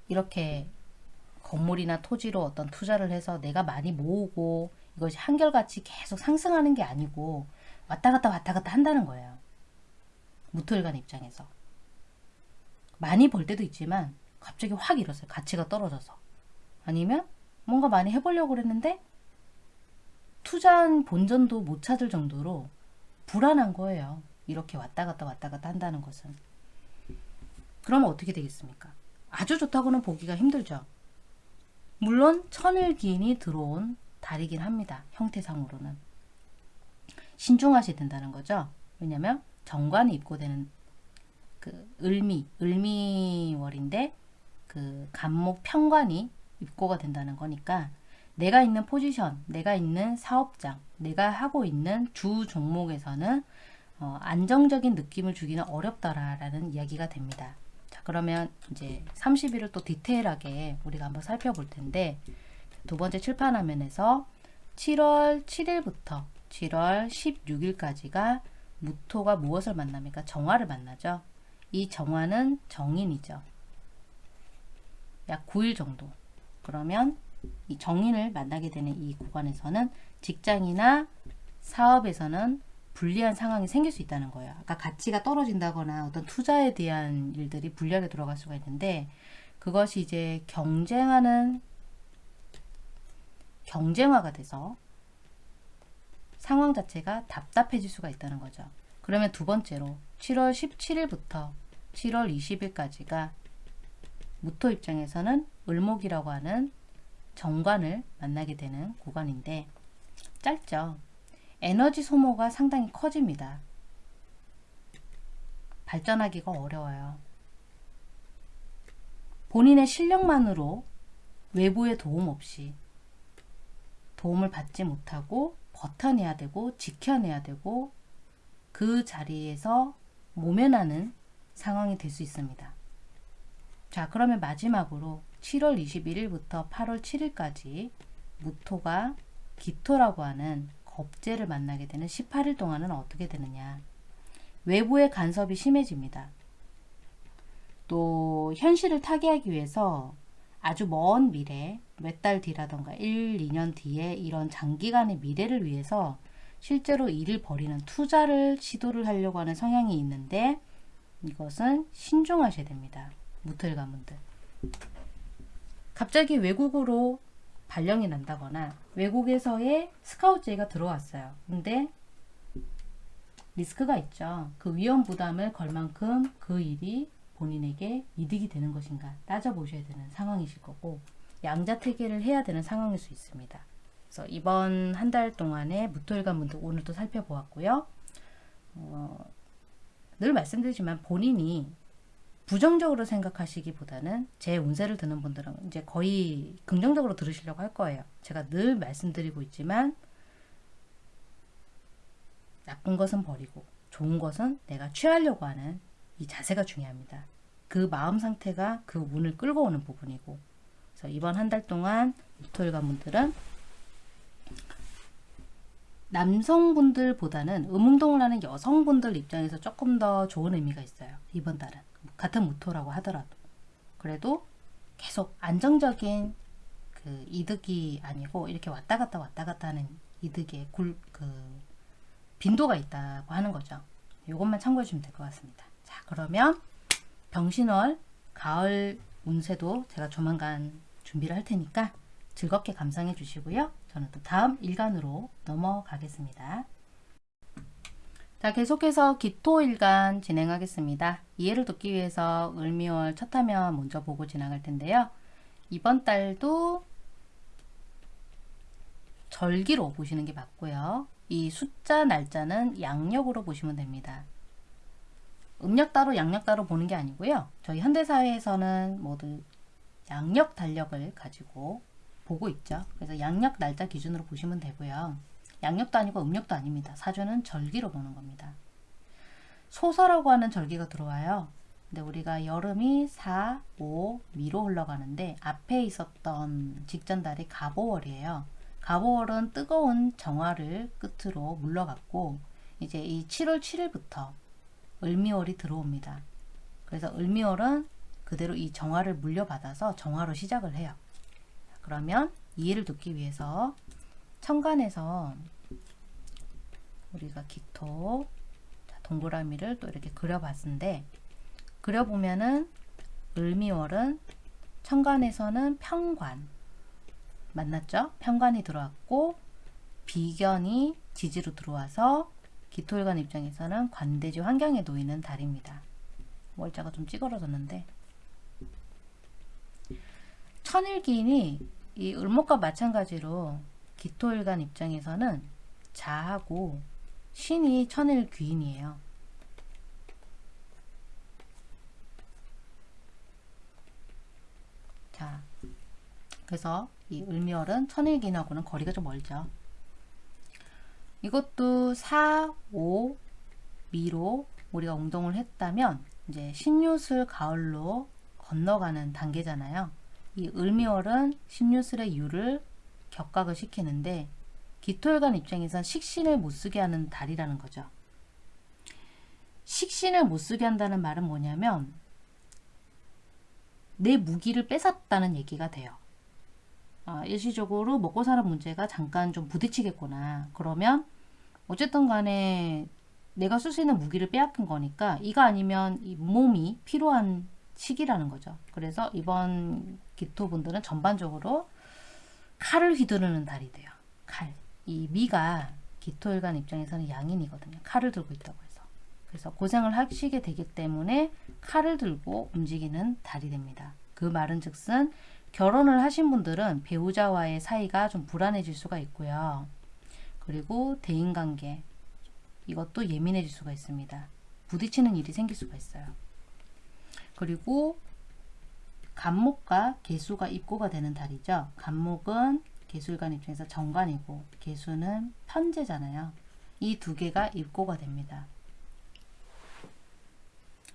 이렇게 건물이나 토지로 어떤 투자를 해서 내가 많이 모으고 이것이 한결같이 계속 상승하는 게 아니고 왔다 갔다 왔다 갔다 한다는 거예요. 무토일간 입장에서. 많이 벌 때도 있지만 갑자기 확 일었어요. 가치가 떨어져서. 아니면 뭔가 많이 해보려고 그랬는데 투자한 본전도 못 찾을 정도로 불안한 거예요. 이렇게 왔다 갔다 왔다 갔다 한다는 것은. 그러면 어떻게 되겠습니까? 아주 좋다고는 보기가 힘들죠. 물론 천일기인이 들어온 달이긴 합니다. 형태상으로는. 신중하셔야 된다는 거죠. 왜냐면 정관이 입고되는 그 을미, 을미월인데 그 간목 편관이 입고가 된다는 거니까 내가 있는 포지션, 내가 있는 사업장, 내가 하고 있는 주 종목에서는 어, 안정적인 느낌을 주기는 어렵다라는 이야기가 됩니다. 자, 그러면 이제 30일을 또 디테일하게 우리가 한번 살펴볼 텐데 두 번째 칠판 화면에서 7월 7일부터 7월 16일까지가 무토가 무엇을 만납니까? 정화를 만나죠. 이 정화는 정인이죠. 약 9일 정도. 그러면 이 정인을 만나게 되는 이 구간에서는 직장이나 사업에서는 불리한 상황이 생길 수 있다는 거예요. 아까 가치가 떨어진다거나 어떤 투자에 대한 일들이 불리하게 들어갈 수가 있는데 그것이 이제 경쟁하는 경쟁화가 돼서 상황 자체가 답답해질 수가 있다는 거죠. 그러면 두 번째로 7월 17일부터 7월 20일까지가 무토 입장에서는 을목이라고 하는 정관을 만나게 되는 구간인데 짧죠. 에너지 소모가 상당히 커집니다. 발전하기가 어려워요. 본인의 실력만으로 외부의 도움 없이 도움을 받지 못하고 버텨내야 되고 지켜내야 되고 그 자리에서 모면하는 상황이 될 수 있습니다. 자, 그러면 마지막으로 7월 21일부터 8월 7일까지 무토가 기토라고 하는 겁재를 만나게 되는 18일 동안은 어떻게 되느냐. 외부의 간섭이 심해집니다. 또 현실을 타개하기 위해서 아주 먼 미래, 몇 달 뒤라던가 1, 2년 뒤에 이런 장기간의 미래를 위해서 실제로 일을 벌이는 투자를 시도를 하려고 하는 성향이 있는데 이것은 신중하셔야 됩니다. 무토일 가문들. 갑자기 외국으로 발령이 난다거나 외국에서의 스카우트제가 들어왔어요. 근데 리스크가 있죠. 그 위험 부담을 걸 만큼 그 일이 본인에게 이득이 되는 것인가 따져보셔야 되는 상황이실 거고 양자택일을 해야 되는 상황일 수 있습니다. 그래서 이번 한 달 동안의 무토일관 분들 오늘도 살펴보았고요. 어, 늘 말씀드리지만 본인이 부정적으로 생각하시기보다는 제 운세를 듣는 분들은 이제 거의 긍정적으로 들으시려고 할 거예요. 제가 늘 말씀드리고 있지만 나쁜 것은 버리고 좋은 것은 내가 취하려고 하는 이 자세가 중요합니다. 그 마음 상태가 그 운을 끌고 오는 부분이고 그래서 이번 한 달 동안 무토일 가문들은 남성분들보다는 음운동을 하는 여성분들 입장에서 조금 더 좋은 의미가 있어요. 이번 달은. 같은 무토라고 하더라도. 그래도 계속 안정적인 그 이득이 아니고 이렇게 왔다 갔다 왔다 갔다 하는 이득의 굴, 그 빈도가 있다고 하는 거죠. 이것만 참고해 주시면 될 것 같습니다. 자, 그러면 병신월 가을 운세도 제가 조만간 준비를 할 테니까 즐겁게 감상해 주시고요. 저는 또 다음 일간으로 넘어가겠습니다. 자, 계속해서 기토일간 진행하겠습니다. 이해를 돕기 위해서 을미월 첫 화면 먼저 보고 지나갈 텐데요. 이번 달도 절기로 보시는 게 맞고요. 이 숫자 날짜는 양력으로 보시면 됩니다. 음력 따로 양력 따로 보는 게 아니고요. 저희 현대사회에서는 모두 양력 달력을 가지고 보고 있죠. 그래서 양력 날짜 기준으로 보시면 되고요. 양력도 아니고 음력도 아닙니다. 사주는 절기로 보는 겁니다. 소서라고 하는 절기가 들어와요. 근데 우리가 여름이 4, 5, 미로 흘러가는데 앞에 있었던 직전 달이 가보월이에요. 가보월은 뜨거운 정화를 끝으로 물러갔고 이제 이 7월 7일부터 을미월이 들어옵니다. 그래서 을미월은 그대로 이 정화를 물려받아서 정화로 시작을 해요. 그러면 이해를 돕기 위해서 천간에서 우리가 기토 자, 동그라미를 또 이렇게 그려봤는데 그려보면은 을미월은 천간에서는 평관 만났죠? 평관이 들어왔고 비견이 지지로 들어와서 기토일관 입장에서는 관대지 환경에 놓이는 달입니다. 월자가 좀 찌그러졌는데 천일기인이 이 을목과 마찬가지로 기토일간 입장에서는 자하고 신이 천일귀인이에요. 자, 그래서 이 을미월은 천일기인하고는 거리가 좀 멀죠. 이것도 4, 5, 미로 우리가 운동을 했다면 이제 신유술 가을로 건너가는 단계잖아요. 이 을미월은 신유술의 유를 격각을 시키는데 기토일관 입장에선 식신을 못 쓰게 하는 달이라는 거죠. 식신을 못 쓰게 한다는 말은 뭐냐면 내 무기를 뺏었다는 얘기가 돼요. 아, 일시적으로 먹고 사는 문제가 잠깐 좀 부딪히겠구나. 그러면 어쨌든 간에 내가 쓸 수 있는 무기를 빼앗긴 거니까 이가 아니면 이 몸이 필요한 시기라는 거죠. 그래서 이번 기토 분들은 전반적으로 칼을 휘두르는 달이 돼요. 칼. 이 미가 기토일간 입장에서는 양인이거든요. 칼을 들고 있다고 해서. 그래서 고생을 하시게 되기 때문에 칼을 들고 움직이는 달이 됩니다. 그 말은 즉슨 결혼을 하신 분들은 배우자와의 사이가 좀 불안해질 수가 있고요. 그리고 대인관계 이것도 예민해질 수가 있습니다. 부딪히는 일이 생길 수가 있어요. 그리고 간목과 개수가 입고가 되는 달이죠. 간목은 개수일간 입장에서 정관이고 개수는 편제잖아요. 이 두 개가 입고가 됩니다.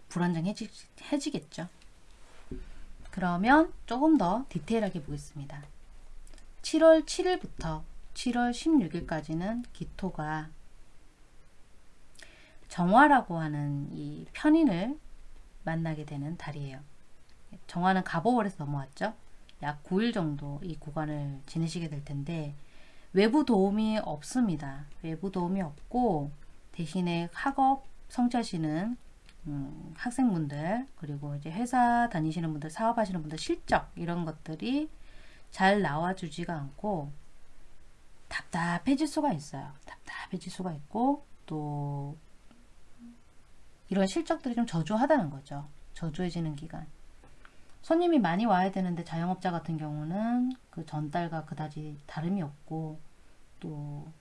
불안정해지겠죠. 그러면 조금 더 디테일하게 보겠습니다. 7월 7일부터 7월 16일까지는 기토가 정화라고 하는 이 편인을 만나게 되는 달이에요. 정화는 갑오월에서 넘어왔죠. 약 9일 정도 이 구간을 지내시게 될 텐데 외부 도움이 없습니다. 외부 도움이 없고 대신에 학업 성취하시는 음, 학생분들 그리고 이제 회사 다니시는 분들 사업하시는 분들 실적 이런 것들이 잘 나와주지가 않고 답답해질 수가 있어요. 답답해질 수가 있고 또 이런 실적들이 좀 저조하다는 거죠. 저조해지는 기간. 손님이 많이 와야 되는데 자영업자 같은 경우는 그 전달과 그다지 다름이 없고 또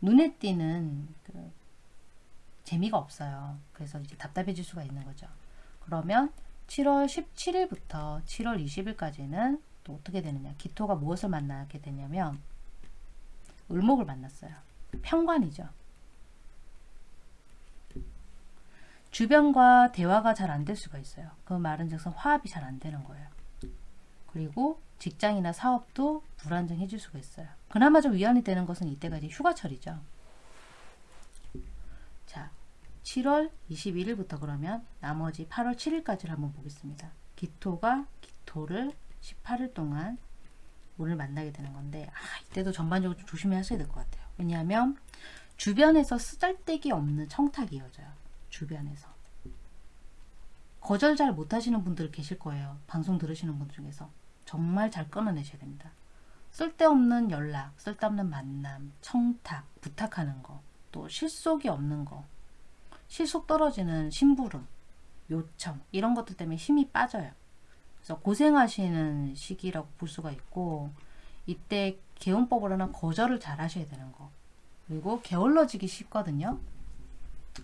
눈에 띄는 그 재미가 없어요. 그래서 이제 답답해질 수가 있는 거죠. 그러면 7월 17일부터 7월 20일까지는 또 어떻게 되느냐. 기토가 무엇을 만나게 되냐면 을목을 만났어요. 편관이죠. 주변과 대화가 잘 안 될 수가 있어요. 그 말은 즉슨 화합이 잘 안 되는 거예요. 그리고 직장이나 사업도 불안정해질 수가 있어요. 그나마 좀 위안이 되는 것은 이때가 이제 휴가철이죠. 자, 7월 21일부터 그러면 나머지 8월 7일까지를 한번 보겠습니다. 기토가 기토를 18일 동안 오늘 만나게 되는 건데 아, 이때도 전반적으로 좀 조심히 하셔야 될 것 같아요. 왜냐하면 주변에서 쓰잘데기 없는 청탁이 이어져요. 주변에서. 거절 잘 못하시는 분들 계실 거예요. 방송 들으시는 분들 중에서. 정말 잘 끊어내셔야 됩니다. 쓸데없는 연락, 쓸데없는 만남, 청탁, 부탁하는 거, 또 실속이 없는 거, 실속 떨어지는 심부름, 요청, 이런 것들 때문에 힘이 빠져요. 그래서 고생하시는 시기라고 볼 수가 있고, 이때 개운법으로는 거절을 잘 하셔야 되는 거. 그리고 게을러지기 쉽거든요.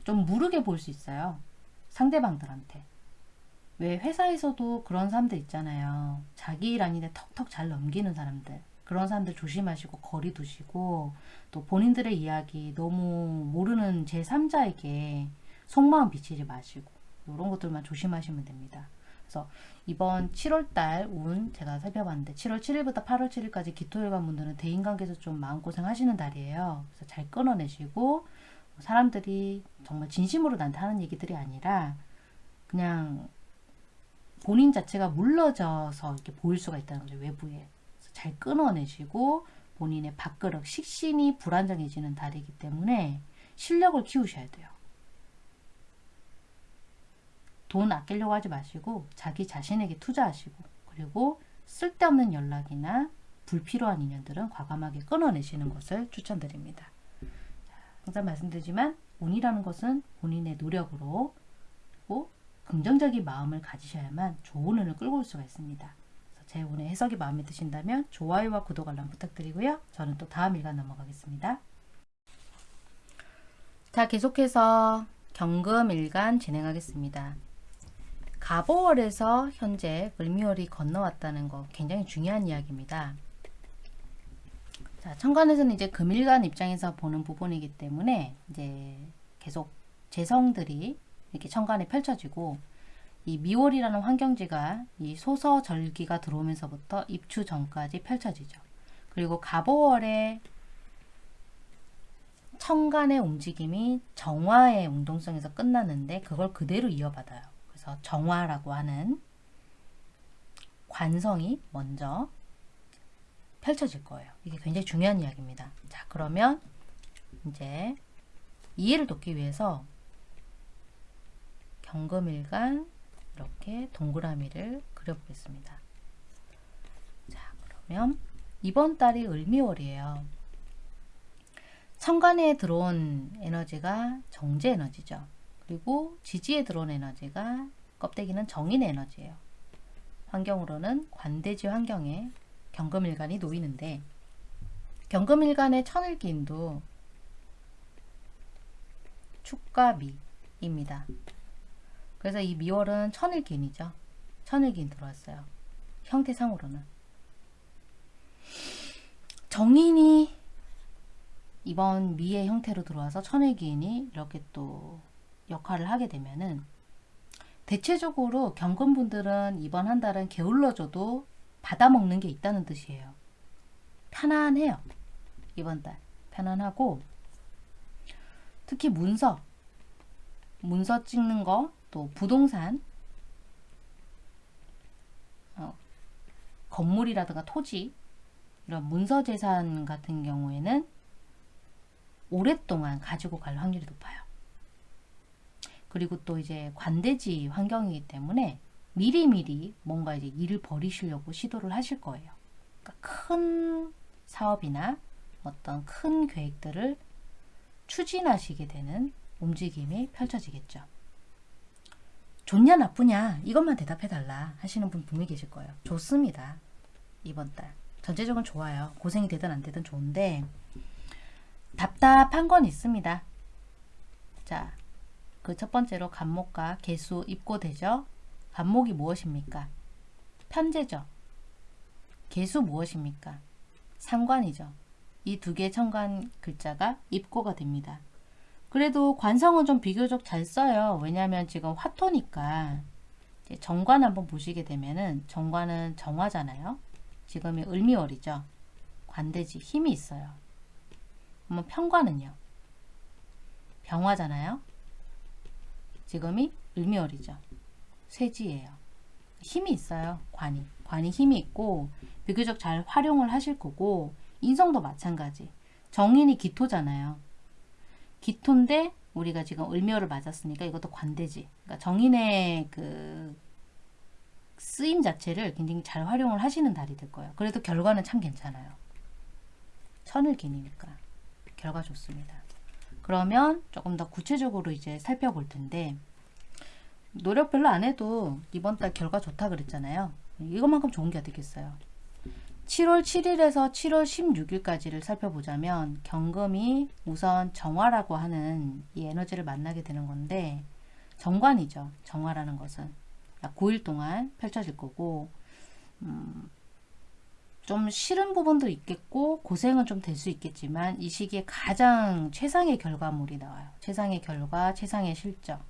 좀 무르게 볼 수 있어요. 상대방들한테. 왜 회사에서도 그런 사람들 있잖아요. 자기 일 아닌데 턱턱 잘 넘기는 사람들. 그런 사람들 조심하시고 거리 두시고 또 본인들의 이야기 너무 모르는 제3자에게 속마음 비치지 마시고 이런 것들만 조심하시면 됩니다. 그래서 이번 7월달 운 제가 살펴봤는데 7월 7일부터 8월 7일까지 기토일관 분들은 대인관계에서 좀 마음고생 하시는 달이에요. 그래서 잘 끊어내시고 사람들이 정말 진심으로 나한테 하는 얘기들이 아니라 그냥 본인 자체가 물러져서 이렇게 보일 수가 있다는 거죠. 외부에. 잘 끊어내시고 본인의 밥그릇, 식신이 불안정해지는 달이기 때문에 실력을 키우셔야 돼요. 돈 아끼려고 하지 마시고 자기 자신에게 투자하시고 그리고 쓸데없는 연락이나 불필요한 인연들은 과감하게 끊어내시는 것을 추천드립니다. 항상 말씀드리지만 운이라는 것은 본인의 노력으로 그리고 긍정적인 마음을 가지셔야만 좋은 운을 끌고 올 수가 있습니다. 제 운의 해석이 마음에 드신다면 좋아요와 구독 알람 부탁드리고요. 저는 또 다음 일간 넘어가겠습니다. 자 계속해서 경금 일간 진행하겠습니다. 갑오월에서 현재 을미월이 건너왔다는 거 굉장히 중요한 이야기입니다. 자, 천간에서는 이제 금일간 입장에서 보는 부분이기 때문에 이제 계속 재성들이 이렇게 천간에 펼쳐지고 이 미월이라는 환경지가 이 소서 절기가 들어오면서부터 입추 전까지 펼쳐지죠. 그리고 갑오월에 천간의 움직임이 정화의 운동성에서 끝났는데 그걸 그대로 이어받아요. 그래서 정화라고 하는 관성이 먼저 펼쳐질 거예요. 이게 굉장히 중요한 이야기입니다. 자, 그러면 이제 이해를 돕기 위해서 경금일간 이렇게 동그라미를 그려보겠습니다. 자, 그러면 이번 달이 을미월이에요. 천간에 들어온 에너지가 정제 에너지죠. 그리고 지지에 들어온 에너지가 껍데기는 정인 에너지예요. 환경으로는 관대지 환경에 경금일간이 놓이는데 경금일간의 천을기인도 축과 미입니다. 그래서 이 미월은 천을기인이죠. 천을기인 들어왔어요. 형태상으로는. 정인이 이번 미의 형태로 들어와서 천을기인이 이렇게 또 역할을 하게 되면은 대체적으로 경금분들은 이번 한 달은 게을러져도 받아먹는 게 있다는 뜻이에요. 편안해요. 이번 달. 편안하고 특히 문서, 문서 찍는 거, 또 부동산, 어, 건물이라든가 토지, 이런 문서 재산 같은 경우에는 오랫동안 가지고 갈 확률이 높아요. 그리고 또 이제 관대지 환경이기 때문에 미리미리 뭔가 이제 일을 벌이시려고 시도를 하실 거예요. 그러니까 큰 사업이나 어떤 큰 계획들을 추진하시게 되는 움직임이 펼쳐지겠죠. 좋냐 나쁘냐 이것만 대답해 달라 하시는 분 분명히 계실 거예요. 좋습니다. 이번 달. 전체적으로 좋아요. 고생이 되든 안 되든 좋은데 답답한 건 있습니다. 자, 그 첫 번째로 간목과 개수 입고 되죠. 간목이 무엇입니까? 편제죠. 개수 무엇입니까? 상관이죠. 이 두 개의 천간 글자가 입고가 됩니다. 그래도 관성은 좀 비교적 잘 써요. 왜냐하면 지금 화토니까 정관 한번 보시게 되면은 정관은 정화잖아요. 지금이 을미월이죠. 관대지 힘이 있어요. 그러면 편관은요. 병화잖아요. 지금이 을미월이죠. 쇠지예요. 힘이 있어요. 관이. 관이 힘이 있고 비교적 잘 활용을 하실 거고 인성도 마찬가지. 정인이 기토잖아요. 기토인데 우리가 지금 을미월을 맞았으니까 이것도 관대지. 그러니까 정인의 그 쓰임 자체를 굉장히 잘 활용을 하시는 달이 될 거예요. 그래도 결과는 참 괜찮아요. 천을 기니까 결과 좋습니다. 그러면 조금 더 구체적으로 이제 살펴볼 텐데 노력 별로 안 해도 이번 달 결과 좋다 그랬잖아요. 이것만큼 좋은 게 어디겠어요. 7월 7일에서 7월 16일까지를 살펴보자면 경금이 우선 정화라고 하는 이 에너지를 만나게 되는 건데 정관이죠. 정화라는 것은 9일 동안 펼쳐질 거고 음, 좀 싫은 부분도 있겠고 고생은 좀 될 수 있겠지만 이 시기에 가장 최상의 결과물이 나와요. 최상의 결과, 최상의 실적.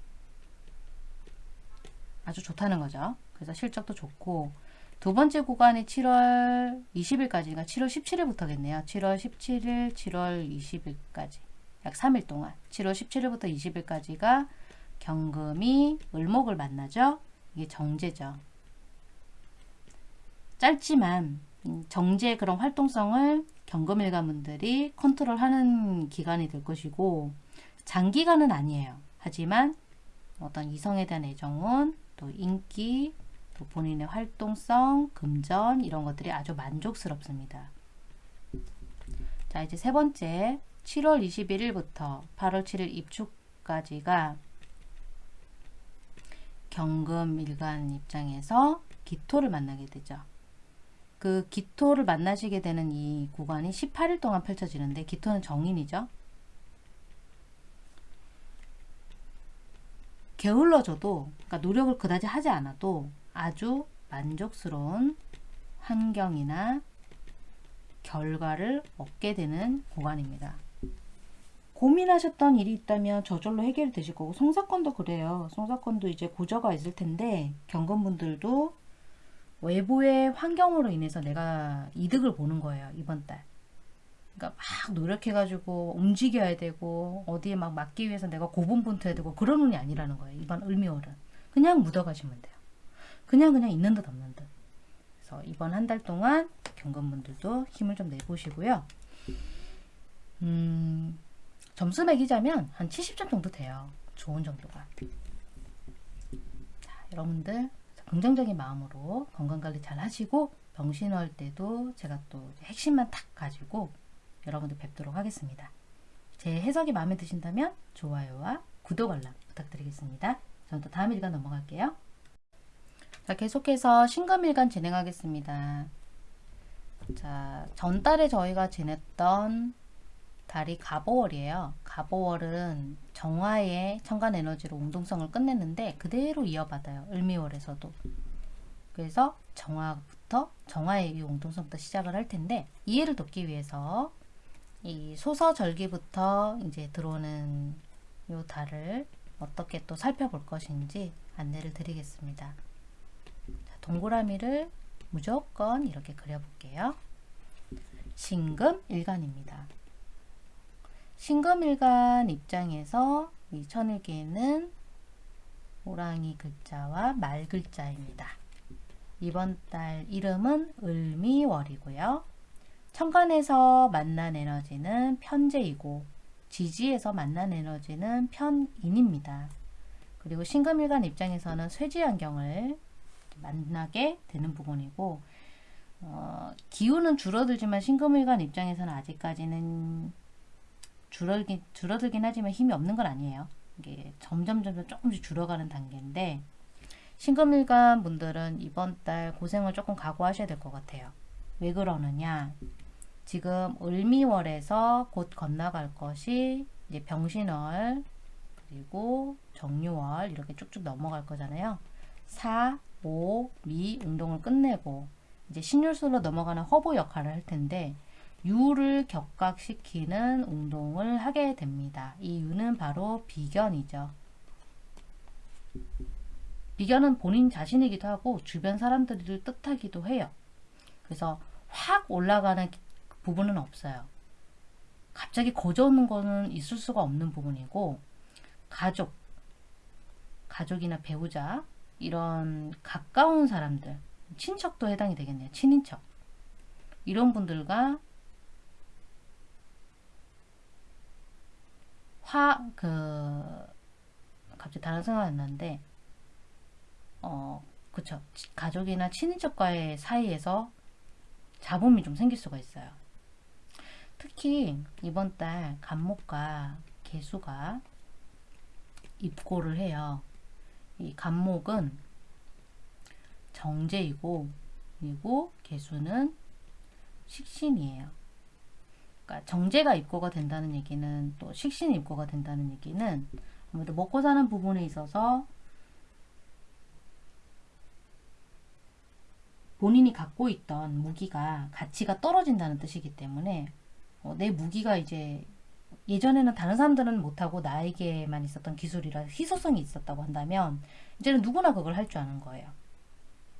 아주 좋다는 거죠. 그래서 실적도 좋고 두 번째 구간이 7월 20일까지가 7월 17일부터겠네요. 7월 17일, 7월 20일까지 약 3일 동안 7월 17일부터 20일까지가 경금이 을목을 만나죠. 이게 정제죠. 짧지만 음, 정제의 그런 활동성을 경금일가분들이 컨트롤하는 기간이 될 것이고 장기간은 아니에요. 하지만 어떤 이성에 대한 애정은 또 인기, 또 본인의 활동성, 금전 이런 것들이 아주 만족스럽습니다. 자 이제 세 번째 7월 21일부터 8월 7일 입축까지가 경금 일간 입장에서 기토를 만나게 되죠. 그 기토를 만나시게 되는 이 구간이 18일 동안 펼쳐지는데 기토는 정인이죠. 게을러져도 그러니까 노력을 그다지 하지 않아도 아주 만족스러운 환경이나 결과를 얻게 되는 구간입니다. 고민하셨던 일이 있다면 저절로 해결이 되실 거고 송사건도 그래요. 송사건도 이제 고저가 있을 텐데 경건분들도 외부의 환경으로 인해서 내가 이득을 보는 거예요. 이번 달. 그러니까 막 노력해가지고 움직여야 되고 어디에 막 맞기 위해서 내가 고분분투해야 되고 그런 운이 아니라는 거예요. 이번 을미월은. 그냥 묻어가시면 돼요. 그냥 그냥 있는 듯 없는 듯. 그래서 이번 한 달 동안 경건분들도 힘을 좀 내보시고요. 음, 점수 매기자면 한 70점 정도 돼요. 좋은 정도가. 자, 여러분들 긍정적인 마음으로 건강관리 잘 하시고 병신월 때도 제가 또 핵심만 탁 가지고 여러분들 뵙도록 하겠습니다. 제 해석이 마음에 드신다면 좋아요와 구독 알람 부탁드리겠습니다. 저는 또 다음 일간 넘어갈게요. 자, 계속해서 신금일간 진행하겠습니다. 자, 전달에 저희가 지냈던 달이 가보월이에요. 가보월은 정화의 천간 에너지로 운동성을 끝냈는데 그대로 이어받아요. 을미월에서도. 그래서 정화부터 정화의 이 운동성부터 시작을 할 텐데 이해를 돕기 위해서 이 소서절기부터 이제 들어오는 요 달을 어떻게 또 살펴볼 것인지 안내를 드리겠습니다. 자, 동그라미를 무조건 이렇게 그려볼게요. 신금 일간입니다. 신금일간 입장에서 이 천일기에는 호랑이 글자와 말 글자입니다. 이번 달 이름은 을미월이고요. 천간에서 만난 에너지는 편재이고 지지에서 만난 에너지는 편인입니다. 그리고 신금일간 입장에서는 쇠지환경을 만나게 되는 부분이고 어, 기운은 줄어들지만 신금일간 입장에서는 아직까지는 줄어들긴, 줄어들긴 하지만 힘이 없는 건 아니에요. 이게 점점 점점 조금씩 줄어가는 단계인데 신금일간 분들은 이번 달 고생을 조금 각오하셔야 될 것 같아요. 왜 그러느냐? 지금 을미월에서 곧 건너갈 것이 이제 병신월 그리고 정유월 이렇게 쭉쭉 넘어갈 거잖아요. 사, 오, 미 운동을 끝내고 이제 신유술로 넘어가는 허브 역할을 할 텐데 유를 격각시키는 운동을 하게 됩니다. 이 유는 바로 비견이죠. 비견은 본인 자신이기도 하고 주변 사람들을 뜻하기도 해요. 그래서 확 올라가는 부분은 없어요. 갑자기 거저오는 거는 있을 수가 없는 부분이고 가족, 가족이나 배우자 이런 가까운 사람들, 친척도 해당이 되겠네요. 친인척. 이런 분들과 화, 그, 갑자기 다른 생각이 났는데, 어, 그쵸. 치- 가족이나 친인척과의 사이에서 잡음이 좀 생길 수가 있어요. 특히 이번 달 간목과 개수가 입고를 해요. 이 간목은 정제이고, 그리고 개수는 식신이에요. 그러니까 정제가 입고가 된다는 얘기는 또 식신이 입고가 된다는 얘기는 아무래도 먹고 사는 부분에 있어서 본인이 갖고 있던 무기가 가치가 떨어진다는 뜻이기 때문에 어, 내 무기가 이제 예전에는 다른 사람들은 못하고 나에게만 있었던 기술이라 희소성이 있었다고 한다면 이제는 누구나 그걸 할 줄 아는 거예요.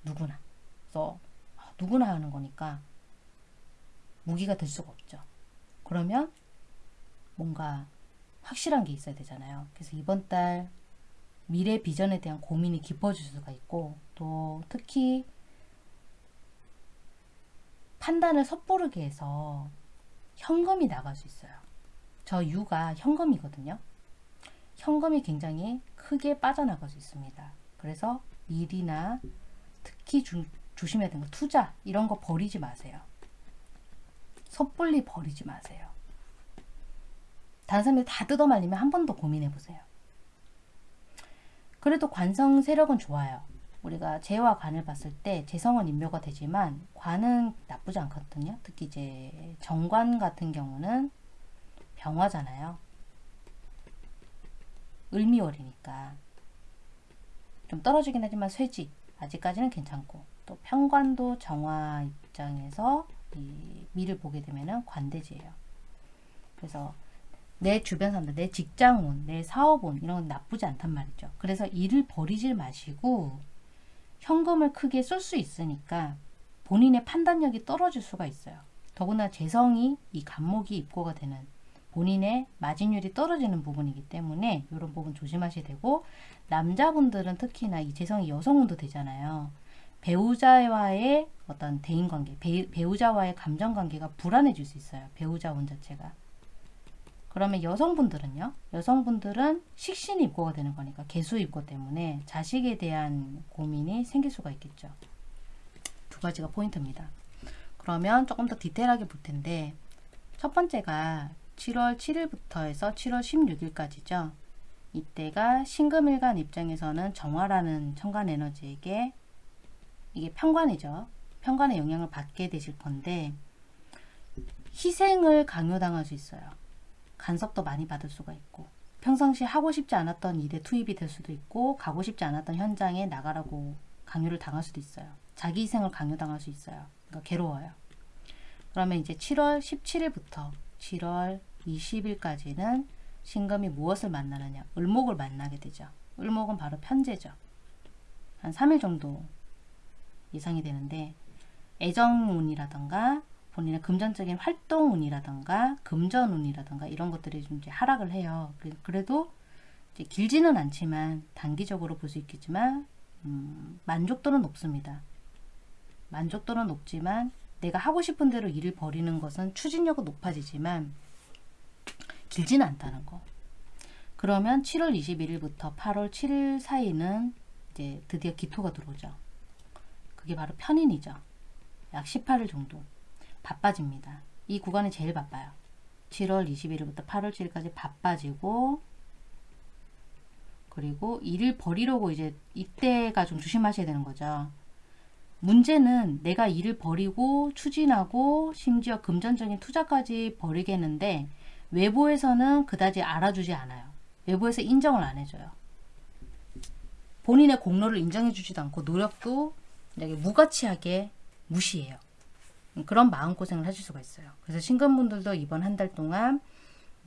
누구나. 그래서 아, 누구나 하는 거니까 무기가 될 수가 없죠. 그러면 뭔가 확실한 게 있어야 되잖아요. 그래서 이번 달 미래 비전에 대한 고민이 깊어질 수가 있고 또 특히 판단을 섣부르게 해서 현금이 나갈 수 있어요. 저 유가 현금이거든요. 현금이 굉장히 크게 빠져나갈 수 있습니다. 그래서 일이나 특히 주, 조심해야 되는 거 투자 이런 거 버리지 마세요. 섣불리 버리지 마세요. 다른 사람들이 다 뜯어 말리면 한 번 더 고민해 보세요. 그래도 관성 세력은 좋아요. 우리가 재와 관을 봤을 때 재성은 인묘가 되지만 관은 나쁘지 않거든요. 특히 이제 정관 같은 경우는 병화잖아요. 을미월이니까 좀 떨어지긴 하지만 쇠지 아직까지는 괜찮고 또 편관도 정화 입장에서 이 미를 보게 되면은 관대지예요. 그래서 내 주변 사람들, 내 직장운, 내 사업운 이런 건 나쁘지 않단 말이죠. 그래서 일을 버리질 마시고 현금을 크게 쓸 수 있으니까 본인의 판단력이 떨어질 수가 있어요. 더구나 재성이 이 간목이 입고가 되는 본인의 마진율이 떨어지는 부분이기 때문에 이런 부분 조심하셔야 되고 남자분들은 특히나 이 재성이 여성운도 되잖아요. 배우자와의 어떤 대인관계, 배, 배우자와의 감정관계가 불안해질 수 있어요. 배우자운 자체가. 그러면 여성분들은요? 여성분들은 식신 입고가 되는 거니까 개수 입고 때문에 자식에 대한 고민이 생길 수가 있겠죠. 두 가지가 포인트입니다. 그러면 조금 더 디테일하게 볼 텐데 첫 번째가 7월 7일부터 해서 7월 16일까지죠. 이때가 신금일간 입장에서는 정화라는 천간 에너지에게 이게 편관이죠. 편관의 영향을 받게 되실 건데 희생을 강요당할 수 있어요. 간섭도 많이 받을 수가 있고 평상시 하고 싶지 않았던 일에 투입이 될 수도 있고 가고 싶지 않았던 현장에 나가라고 강요를 당할 수도 있어요. 자기 희생을 강요당할 수 있어요. 그러니까 괴로워요. 그러면 이제 7월 17일부터 7월 20일까지는 신금이 무엇을 만나느냐? 을목을 만나게 되죠. 을목은 바로 편제죠. 한 3일 정도 예상이 되는데 애정운이라던가 본인의 금전적인 활동운이라던가 금전운이라던가 이런 것들이 좀 이제 하락을 해요. 그래- 그래도 길지는 않지만 단기적으로 볼 수 있겠지만 음, 만족도는 높습니다. 만족도는 높지만 내가 하고 싶은 대로 일을 벌이는 것은 추진력은 높아지지만 길지는 않다는 거. 그러면 7월 21일부터 8월 7일 사이는 이제 드디어 기토가 들어오죠. 그게 바로 편인이죠. 약 18일 정도 바빠집니다. 이 구간이 제일 바빠요. 7월 21일부터 8월 7일까지 바빠지고 그리고 일을 벌이려고 이제 이때가 좀 조심하셔야 되는 거죠. 문제는 내가 일을 벌이고 추진하고 심지어 금전적인 투자까지 벌이겠는데 외부에서는 그다지 알아주지 않아요. 외부에서 인정을 안 해줘요. 본인의 공로를 인정해 주지도 않고 노력도 무가치하게 무시해요. 그런 마음고생을 하실 수가 있어요. 그래서 신금분들도 이번 한 달 동안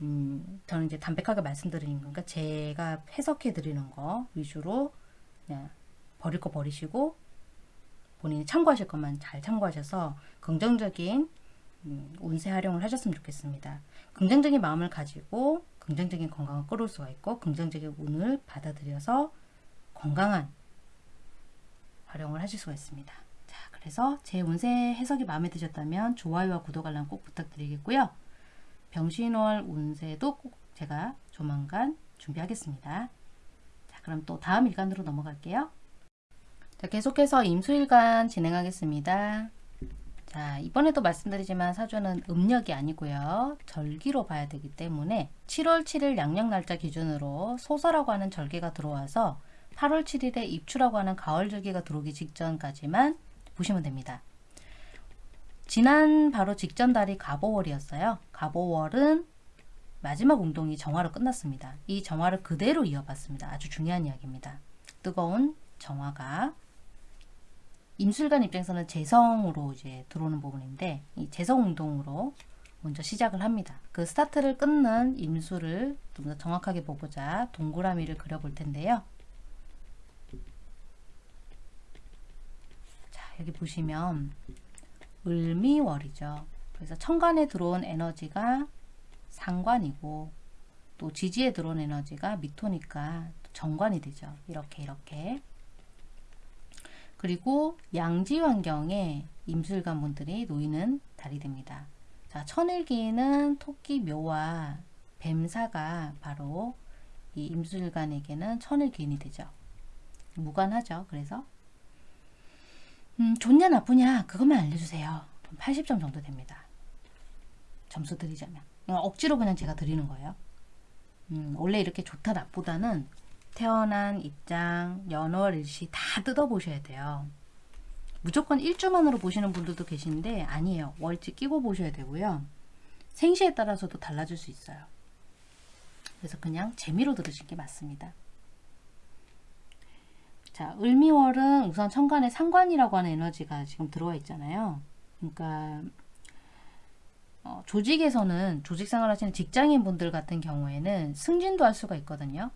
음, 저는 이제 담백하게 말씀드리는 거니까 제가 해석해 드리는 거 위주로 그냥 버릴 거 버리시고 본인이 참고하실 것만 잘 참고하셔서 긍정적인 음, 운세 활용을 하셨으면 좋겠습니다. 긍정적인 마음을 가지고 긍정적인 건강을 끌어올 수가 있고 긍정적인 운을 받아들여서 건강한 활용을 하실 수가 있습니다. 자, 그래서 제 운세 해석이 마음에 드셨다면 좋아요와 구독 알람 꼭 부탁드리겠고요. 병신월 운세도 꼭 제가 조만간 준비하겠습니다. 자, 그럼 또 다음 일간으로 넘어갈게요. 자, 계속해서 임수일간 진행하겠습니다. 자, 이번에도 말씀드리지만 사주는 음력이 아니고요. 절기로 봐야 되기 때문에 7월 7일 양력 날짜 기준으로 소서라고 하는 절기가 들어와서 8월 7일에 입추라고 하는 가을 절기가 들어오기 직전까지만 보시면 됩니다. 지난 바로 직전 달이 갑오월이었어요. 갑오월은 마지막 운동이 정화로 끝났습니다. 이 정화를 그대로 이어봤습니다. 아주 중요한 이야기입니다. 뜨거운 정화가 임술관 입장에서는 재성으로 이제 들어오는 부분인데 이 재성 운동으로 먼저 시작을 합니다. 그 스타트를 끊는 임수를 좀 더 정확하게 보고자 동그라미를 그려볼 텐데요. 자 여기 보시면 을미월이죠. 그래서 천간에 들어온 에너지가 상관이고 또 지지에 들어온 에너지가 미토니까 정관이 되죠. 이렇게 이렇게 그리고 양지 환경에 임술관 분들이 놓이는 달이 됩니다. 자, 천일기는 토끼 묘와 뱀사가 바로 이 임술관에게는 천일기인이 되죠. 무관하죠. 그래서 음, 좋냐 나쁘냐 그것만 알려주세요. 80점 정도 됩니다. 점수 드리자면 그냥 억지로 그냥 제가 드리는 거예요. 음, 원래 이렇게 좋다 나쁘다는 태어난 입장, 연월, 일시 다 뜯어보셔야 돼요. 무조건 일주만으로 보시는 분들도 계신데 아니에요. 월지 끼고 보셔야 되고요. 생시에 따라서도 달라질 수 있어요. 그래서 그냥 재미로 들으신 게 맞습니다. 자, 을미월은 우선 천간에 상관이라고 하는 에너지가 지금 들어와 있잖아요. 그러니까 어, 조직에서는 조직 생활 하시는 직장인 분들 같은 경우에는 승진도 할 수가 있거든요.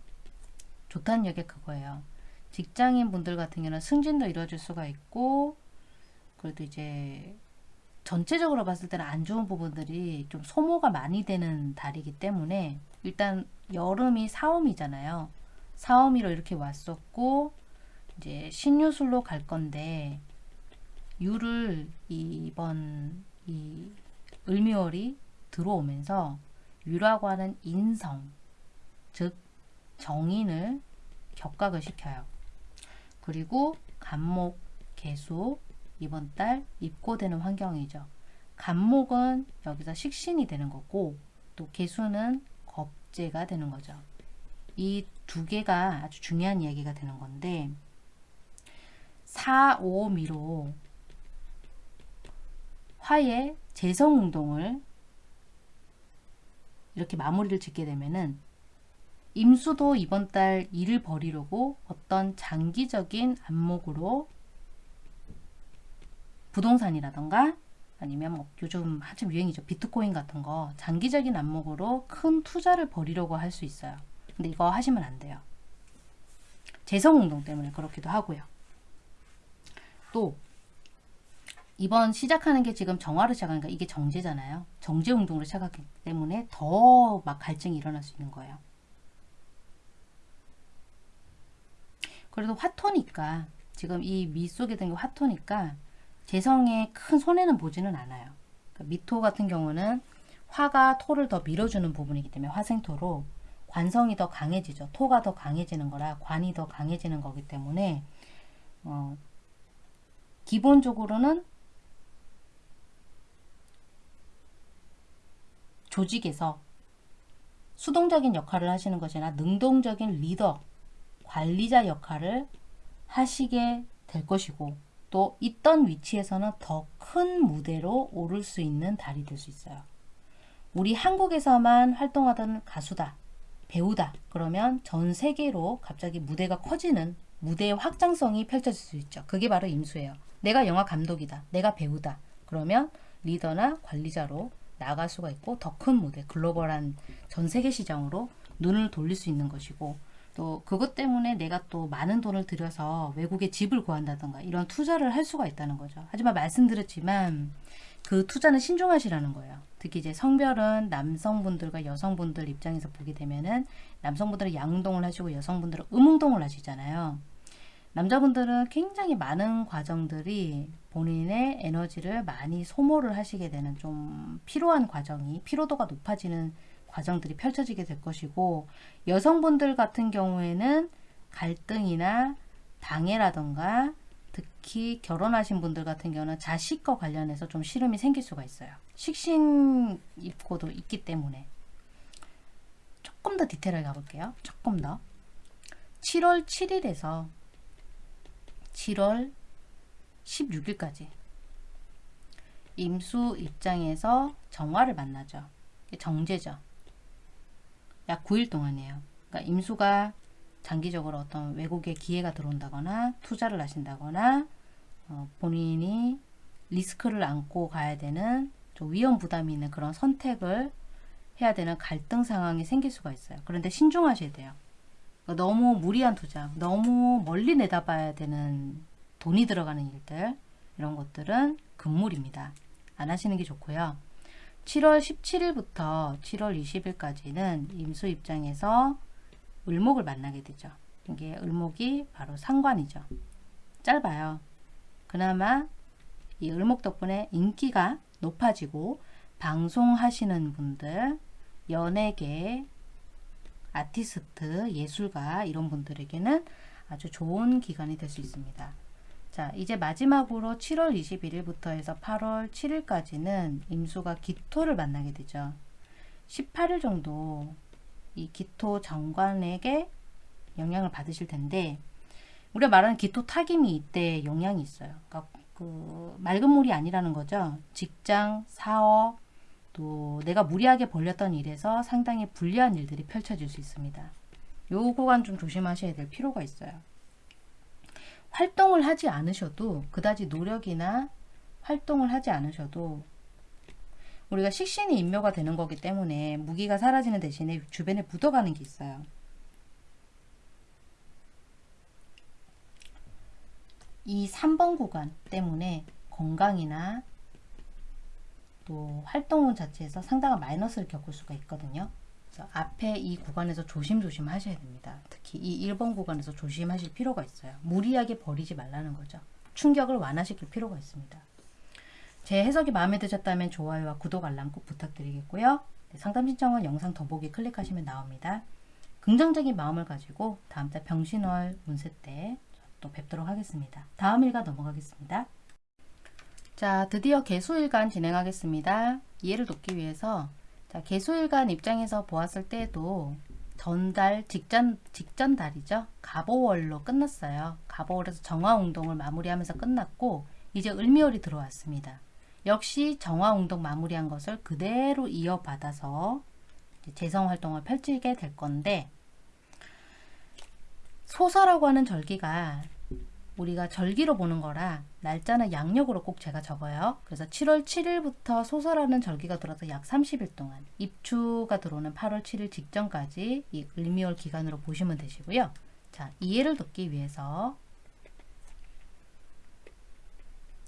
좋다는 얘기 그거예요. 직장인 분들 같은 경우는 승진도 이루어질 수가 있고 그래도 이제 전체적으로 봤을 때는 안 좋은 부분들이 좀 소모가 많이 되는 달이기 때문에 일단 여름이 사오미잖아요. 사오미로 이렇게 왔었고 이제 신유술로 갈 건데 유를 이번 이 을미월이 들어오면서 위라고 하는 인성, 즉 정인을 격각을 시켜요. 그리고 간목, 개수 이번 달 입고되는 환경이죠. 간목은 여기서 식신이 되는 거고 또 개수는 겁재가 되는 거죠. 이 두 개가 아주 중요한 이야기가 되는 건데 4, 5 미로 화의 재성운동을 이렇게 마무리를 짓게 되면은 임수도 이번 달 일을 벌이려고 어떤 장기적인 안목으로 부동산이라던가 아니면 뭐 요즘 한참 유행이죠. 비트코인 같은 거 장기적인 안목으로 큰 투자를 벌이려고 할 수 있어요. 근데 이거 하시면 안 돼요. 재성운동 때문에 그렇기도 하고요. 또 이번 시작하는 게 지금 정화로 시작하니까 이게 정제잖아요. 정제 운동으로 시작하기 때문에 더 막 갈증이 일어날 수 있는 거예요. 그래도 화토니까 지금 이 미 속에 든 게 화토니까 재성에 큰 손해는 보지는 않아요. 그러니까 미토 같은 경우는 화가 토를 더 밀어주는 부분이기 때문에 화생토로 관성이 더 강해지죠. 토가 더 강해지는 거라 관이 더 강해지는 거기 때문에 어, 기본적으로는 조직에서 수동적인 역할을 하시는 것이나 능동적인 리더, 관리자 역할을 하시게 될 것이고 또 있던 위치에서는 더 큰 무대로 오를 수 있는 달이 될 수 있어요. 우리 한국에서만 활동하던 가수다, 배우다 그러면 전 세계로 갑자기 무대가 커지는 무대의 확장성이 펼쳐질 수 있죠. 그게 바로 임수예요. 내가 영화 감독이다, 내가 배우다 그러면 리더나 관리자로 나갈 수가 있고 더 큰 무대, 글로벌한 전 세계 시장으로 눈을 돌릴 수 있는 것이고 또 그것 때문에 내가 또 많은 돈을 들여서 외국에 집을 구한다던가 이런 투자를 할 수가 있다는 거죠. 하지만 말씀드렸지만 그 투자는 신중하시라는 거예요. 특히 이제 성별은 남성분들과 여성분들 입장에서 보게 되면은 남성분들은 양운동을 하시고 여성분들은 음운동을 하시잖아요. 남자분들은 굉장히 많은 과정들이 본인의 에너지를 많이 소모를 하시게 되는 좀 필요한 과정이 피로도가 높아지는 과정들이 펼쳐지게 될 것이고 여성분들 같은 경우에는 갈등이나 방해라던가 특히 결혼하신 분들 같은 경우는 자식과 관련해서 좀 시름이 생길 수가 있어요. 식신 입고도 있기 때문에 조금 더 디테일하게 가볼게요. 조금 더 7월 7일에서 7월 16일까지 임수 입장에서 정화를 만나죠. 정제죠. 약 9일 동안이에요. 그러니까 임수가 장기적으로 어떤 외국에 기회가 들어온다거나 투자를 하신다거나 어, 본인이 리스크를 안고 가야 되는 좀 위험 부담이 있는 그런 선택을 해야 되는 갈등 상황이 생길 수가 있어요. 그런데 신중하셔야 돼요. 너무 무리한 투자, 너무 멀리 내다봐야 되는 돈이 들어가는 일들 이런 것들은 금물입니다. 안 하시는 게 좋고요. 7월 17일부터 7월 20일까지는 임수 입장에서 을목을 만나게 되죠. 이게 을목이 바로 상관이죠. 짧아요. 그나마 이 을목 덕분에 인기가 높아지고 방송하시는 분들, 연예계, 아티스트, 예술가 이런 분들에게는 아주 좋은 기간이 될 수 있습니다. 자, 이제 마지막으로 7월 21일부터 해서 8월 7일까지는 임수가 기토를 만나게 되죠. 18일 정도 이 기토 정관에게 영향을 받으실 텐데 우리가 말하는 기토 타김이 이때 영향이 있어요. 그러니까 그 맑은 물이 아니라는 거죠. 직장, 사업, 또 내가 무리하게 벌렸던 일에서 상당히 불리한 일들이 펼쳐질 수 있습니다. 요 구간 좀 조심하셔야 될 필요가 있어요. 활동을 하지 않으셔도 그다지 노력이나 활동을 하지 않으셔도 우리가 식신이 인묘가 되는 거기 때문에 무기가 사라지는 대신에 주변에 묻어가는 게 있어요. 이 3번 구간 때문에 건강이나 또 활동 자체에서 상당한 마이너스를 겪을 수가 있거든요. 그래서 앞에 이 구간에서 조심조심 하셔야 됩니다. 특히 이 1번 구간에서 조심하실 필요가 있어요. 무리하게 버리지 말라는 거죠. 충격을 완화시킬 필요가 있습니다. 제 해석이 마음에 드셨다면 좋아요와 구독 알람 꼭 부탁드리겠고요. 네, 상담 신청은 영상 더보기 클릭하시면 나옵니다. 긍정적인 마음을 가지고 다음 달 병신월 운세 때 또 뵙도록 하겠습니다. 다음 일간 넘어가겠습니다. 자, 드디어 개수일간 진행하겠습니다. 이해를 돕기 위해서 자, 개수일간 입장에서 보았을 때도 전달 직전 직전 달이죠. 갑오월로 끝났어요. 갑오월에서 정화운동을 마무리하면서 끝났고 이제 을미월이 들어왔습니다. 역시 정화운동 마무리한 것을 그대로 이어받아서 이제 재성 활동을 펼치게 될 건데 소서라고 하는 절기가 우리가 절기로 보는 거라 날짜는 양력으로 꼭 제가 적어요. 그래서 7월 7일부터 소설하는 절기가 들어서 약 30일 동안 입추가 들어오는 8월 7일 직전까지 이 을미월 기간으로 보시면 되시고요. 자, 이해를 돕기 위해서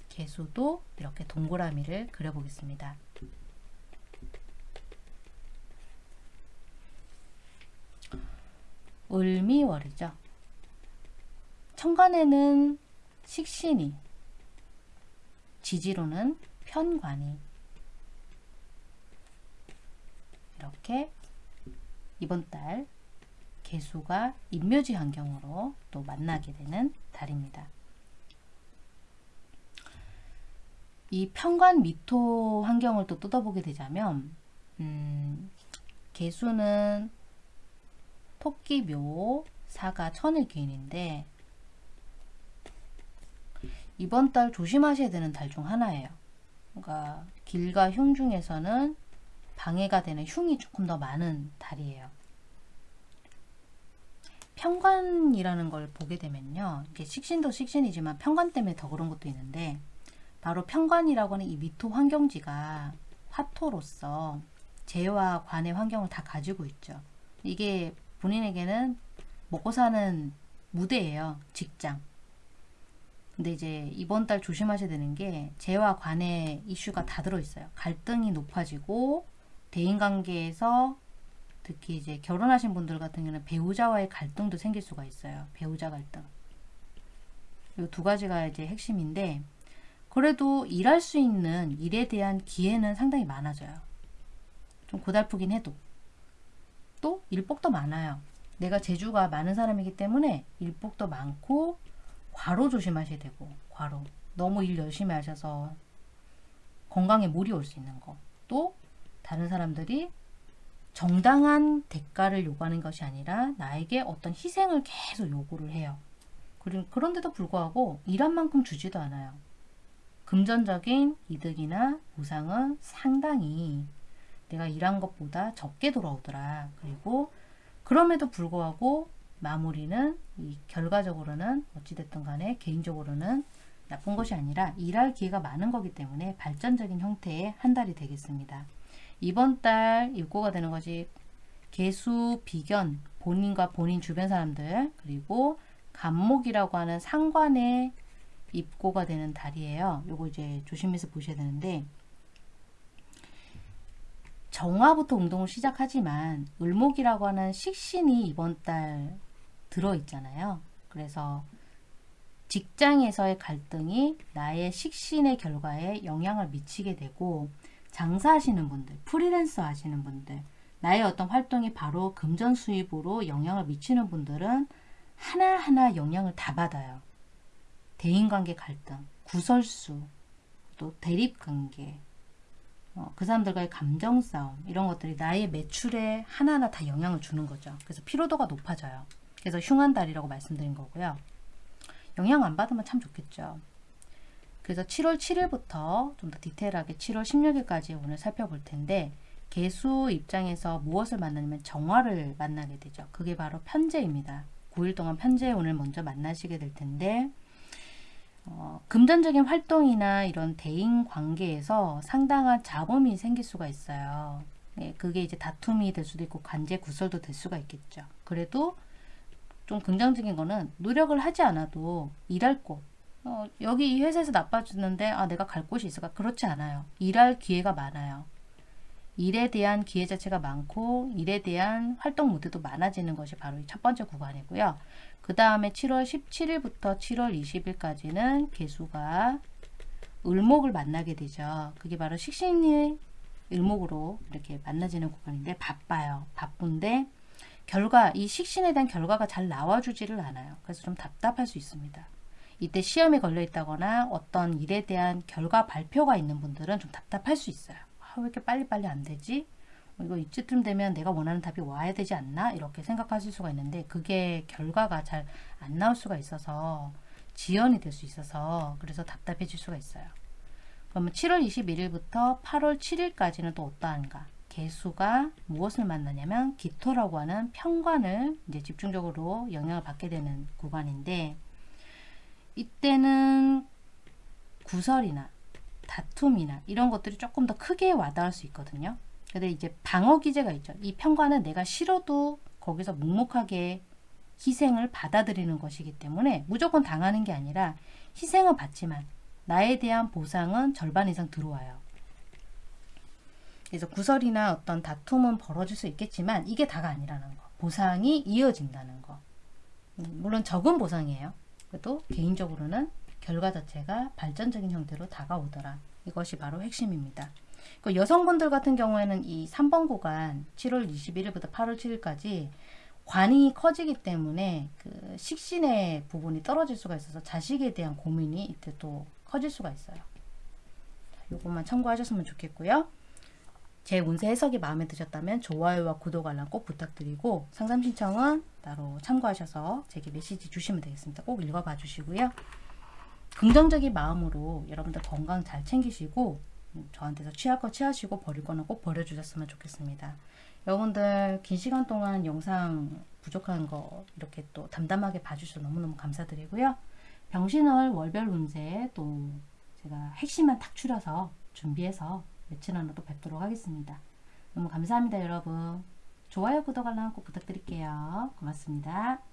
개수도 이렇게 동그라미를 그려보겠습니다. 을미월이죠. 천간에는 식신이, 지지로는 편관이 이렇게 이번 달 개수가 인묘지 환경으로 또 만나게 되는 달입니다. 이 편관 미토 환경을 또 뜯어보게 되자면 음, 개수는 토끼묘 사가 천일귀인인데 이번 달 조심하셔야 되는 달 중 하나예요. 그러니까 길과 흉 중에서는 방해가 되는 흉이 조금 더 많은 달이에요. 편관이라는 걸 보게 되면요. 이게 식신도 식신이지만 편관 때문에 더 그런 것도 있는데 바로 편관이라고 하는 이 미토 환경지가 화토로서 재와 관의 환경을 다 가지고 있죠. 이게 본인에게는 먹고 사는 무대예요. 직장. 근데 이제 이번 달 조심하셔야 되는 게 재와 관의 이슈가 다 들어있어요. 갈등이 높아지고 대인관계에서 특히 이제 결혼하신 분들 같은 경우는 배우자와의 갈등도 생길 수가 있어요. 배우자 갈등. 이 두 가지가 이제 핵심인데 그래도 일할 수 있는 일에 대한 기회는 상당히 많아져요. 좀 고달프긴 해도 또 일복도 많아요. 내가 재주가 많은 사람이기 때문에 일복도 많고 과로 조심하셔야 되고 과로 너무 일 열심히 하셔서 건강에 무리 올수 있는 거 또 다른 사람들이 정당한 대가를 요구하는 것이 아니라 나에게 어떤 희생을 계속 요구를 해요. 그런데도 불구하고 일한 만큼 주지도 않아요. 금전적인 이득이나 보상은 상당히 내가 일한 것보다 적게 돌아오더라. 그리고 그럼에도 불구하고 마무리는 이 결과적으로는 어찌됐든 간에 개인적으로는 나쁜 것이 아니라 일할 기회가 많은 거기 때문에 발전적인 형태의 한 달이 되겠습니다. 이번 달 입고가 되는 것이 개수, 비견, 본인과 본인 주변 사람들 그리고 간목이라고 하는 상관의 입고가 되는 달이에요. 요거 이제 조심해서 보셔야 되는데 정화부터 운동을 시작하지만 을목이라고 하는 식신이 이번 달 들어 있잖아요. 그래서 직장에서의 갈등이 나의 식신의 결과에 영향을 미치게 되고 장사하시는 분들, 프리랜서 하시는 분들, 나의 어떤 활동이 바로 금전 수입으로 영향을 미치는 분들은 하나하나 영향을 다 받아요. 대인관계 갈등, 구설수, 또 대립관계, 어, 그 사람들과의 감정 싸움 이런 것들이 나의 매출에 하나하나 다 영향을 주는 거죠. 그래서 피로도가 높아져요. 그래서 흉한 달이라고 말씀드린 거고요. 영향 안 받으면 참 좋겠죠. 그래서 7월 7일부터 좀 더 디테일하게 7월 16일까지 오늘 살펴볼 텐데 개수 입장에서 무엇을 만나냐면 정화를 만나게 되죠. 그게 바로 편제입니다. 9일 동안 편제 오늘 먼저 만나시게 될 텐데 어, 금전적인 활동이나 이런 대인 관계에서 상당한 잡음이 생길 수가 있어요. 예, 그게 이제 다툼이 될 수도 있고 관제 구설도 될 수가 있겠죠. 그래도 좀 긍정적인 거는 노력을 하지 않아도 일할 곳 어, 여기 이 회사에서 나빠지는데 아 내가 갈 곳이 있을까? 그렇지 않아요. 일할 기회가 많아요. 일에 대한 기회 자체가 많고 일에 대한 활동 무대도 많아지는 것이 바로 이 첫 번째 구간이고요. 그 다음에 7월 17일부터 7월 20일까지는 개수가 을목을 만나게 되죠. 그게 바로 식신이 일목으로 이렇게 만나지는 구간인데 바빠요. 바쁜데 결과 이 식신에 대한 결과가 잘 나와주지를 않아요. 그래서 좀 답답할 수 있습니다. 이때 시험에 걸려 있다거나 어떤 일에 대한 결과 발표가 있는 분들은 좀 답답할 수 있어요. 아, 왜 이렇게 빨리빨리 안 되지? 어, 이거 이쯤 되면 내가 원하는 답이 와야 되지 않나? 이렇게 생각하실 수가 있는데 그게 결과가 잘 안 나올 수가 있어서 지연이 될 수 있어서 그래서 답답해질 수가 있어요. 그러면 7월 21일부터 8월 7일까지는 또 어떠한가? 개수가 무엇을 만나냐면 기토라고 하는 편관을 이제 집중적으로 영향을 받게 되는 구간인데 이때는 구설이나 다툼이나 이런 것들이 조금 더 크게 와닿을 수 있거든요. 근데 이제 방어 기제가 있죠. 이 편관은 내가 싫어도 거기서 묵묵하게 희생을 받아들이는 것이기 때문에 무조건 당하는 게 아니라 희생은 받지만 나에 대한 보상은 절반 이상 들어와요. 그래서 구설이나 어떤 다툼은 벌어질 수 있겠지만 이게 다가 아니라는 거. 보상이 이어진다는 거. 음, 물론 적은 보상이에요. 그래도 개인적으로는 결과 자체가 발전적인 형태로 다가오더라. 이것이 바로 핵심입니다. 그 여성분들 같은 경우에는 이 3번 구간 7월 21일부터 8월 7일까지 관이 커지기 때문에 그 식신의 부분이 떨어질 수가 있어서 자식에 대한 고민이 이때 또 커질 수가 있어요. 요것만 참고하셨으면 좋겠고요. 제 운세 해석이 마음에 드셨다면 좋아요와 구독 알람 꼭 부탁드리고 상담 신청은 따로 참고하셔서 제게 메시지 주시면 되겠습니다. 꼭 읽어봐 주시고요. 긍정적인 마음으로 여러분들 건강 잘 챙기시고 음, 저한테서 취할 거 취하시고 버릴 거는 꼭 버려주셨으면 좋겠습니다. 여러분들 긴 시간 동안 영상 부족한 거 이렇게 또 담담하게 봐주셔서 너무너무 감사드리고요. 병신월 월별 운세 또 제가 핵심만 탁 추려서 준비해서 며칠 안에 또 뵙도록 하겠습니다. 너무 감사합니다 여러분. 좋아요 구독 알람 꼭 부탁드릴게요. 고맙습니다.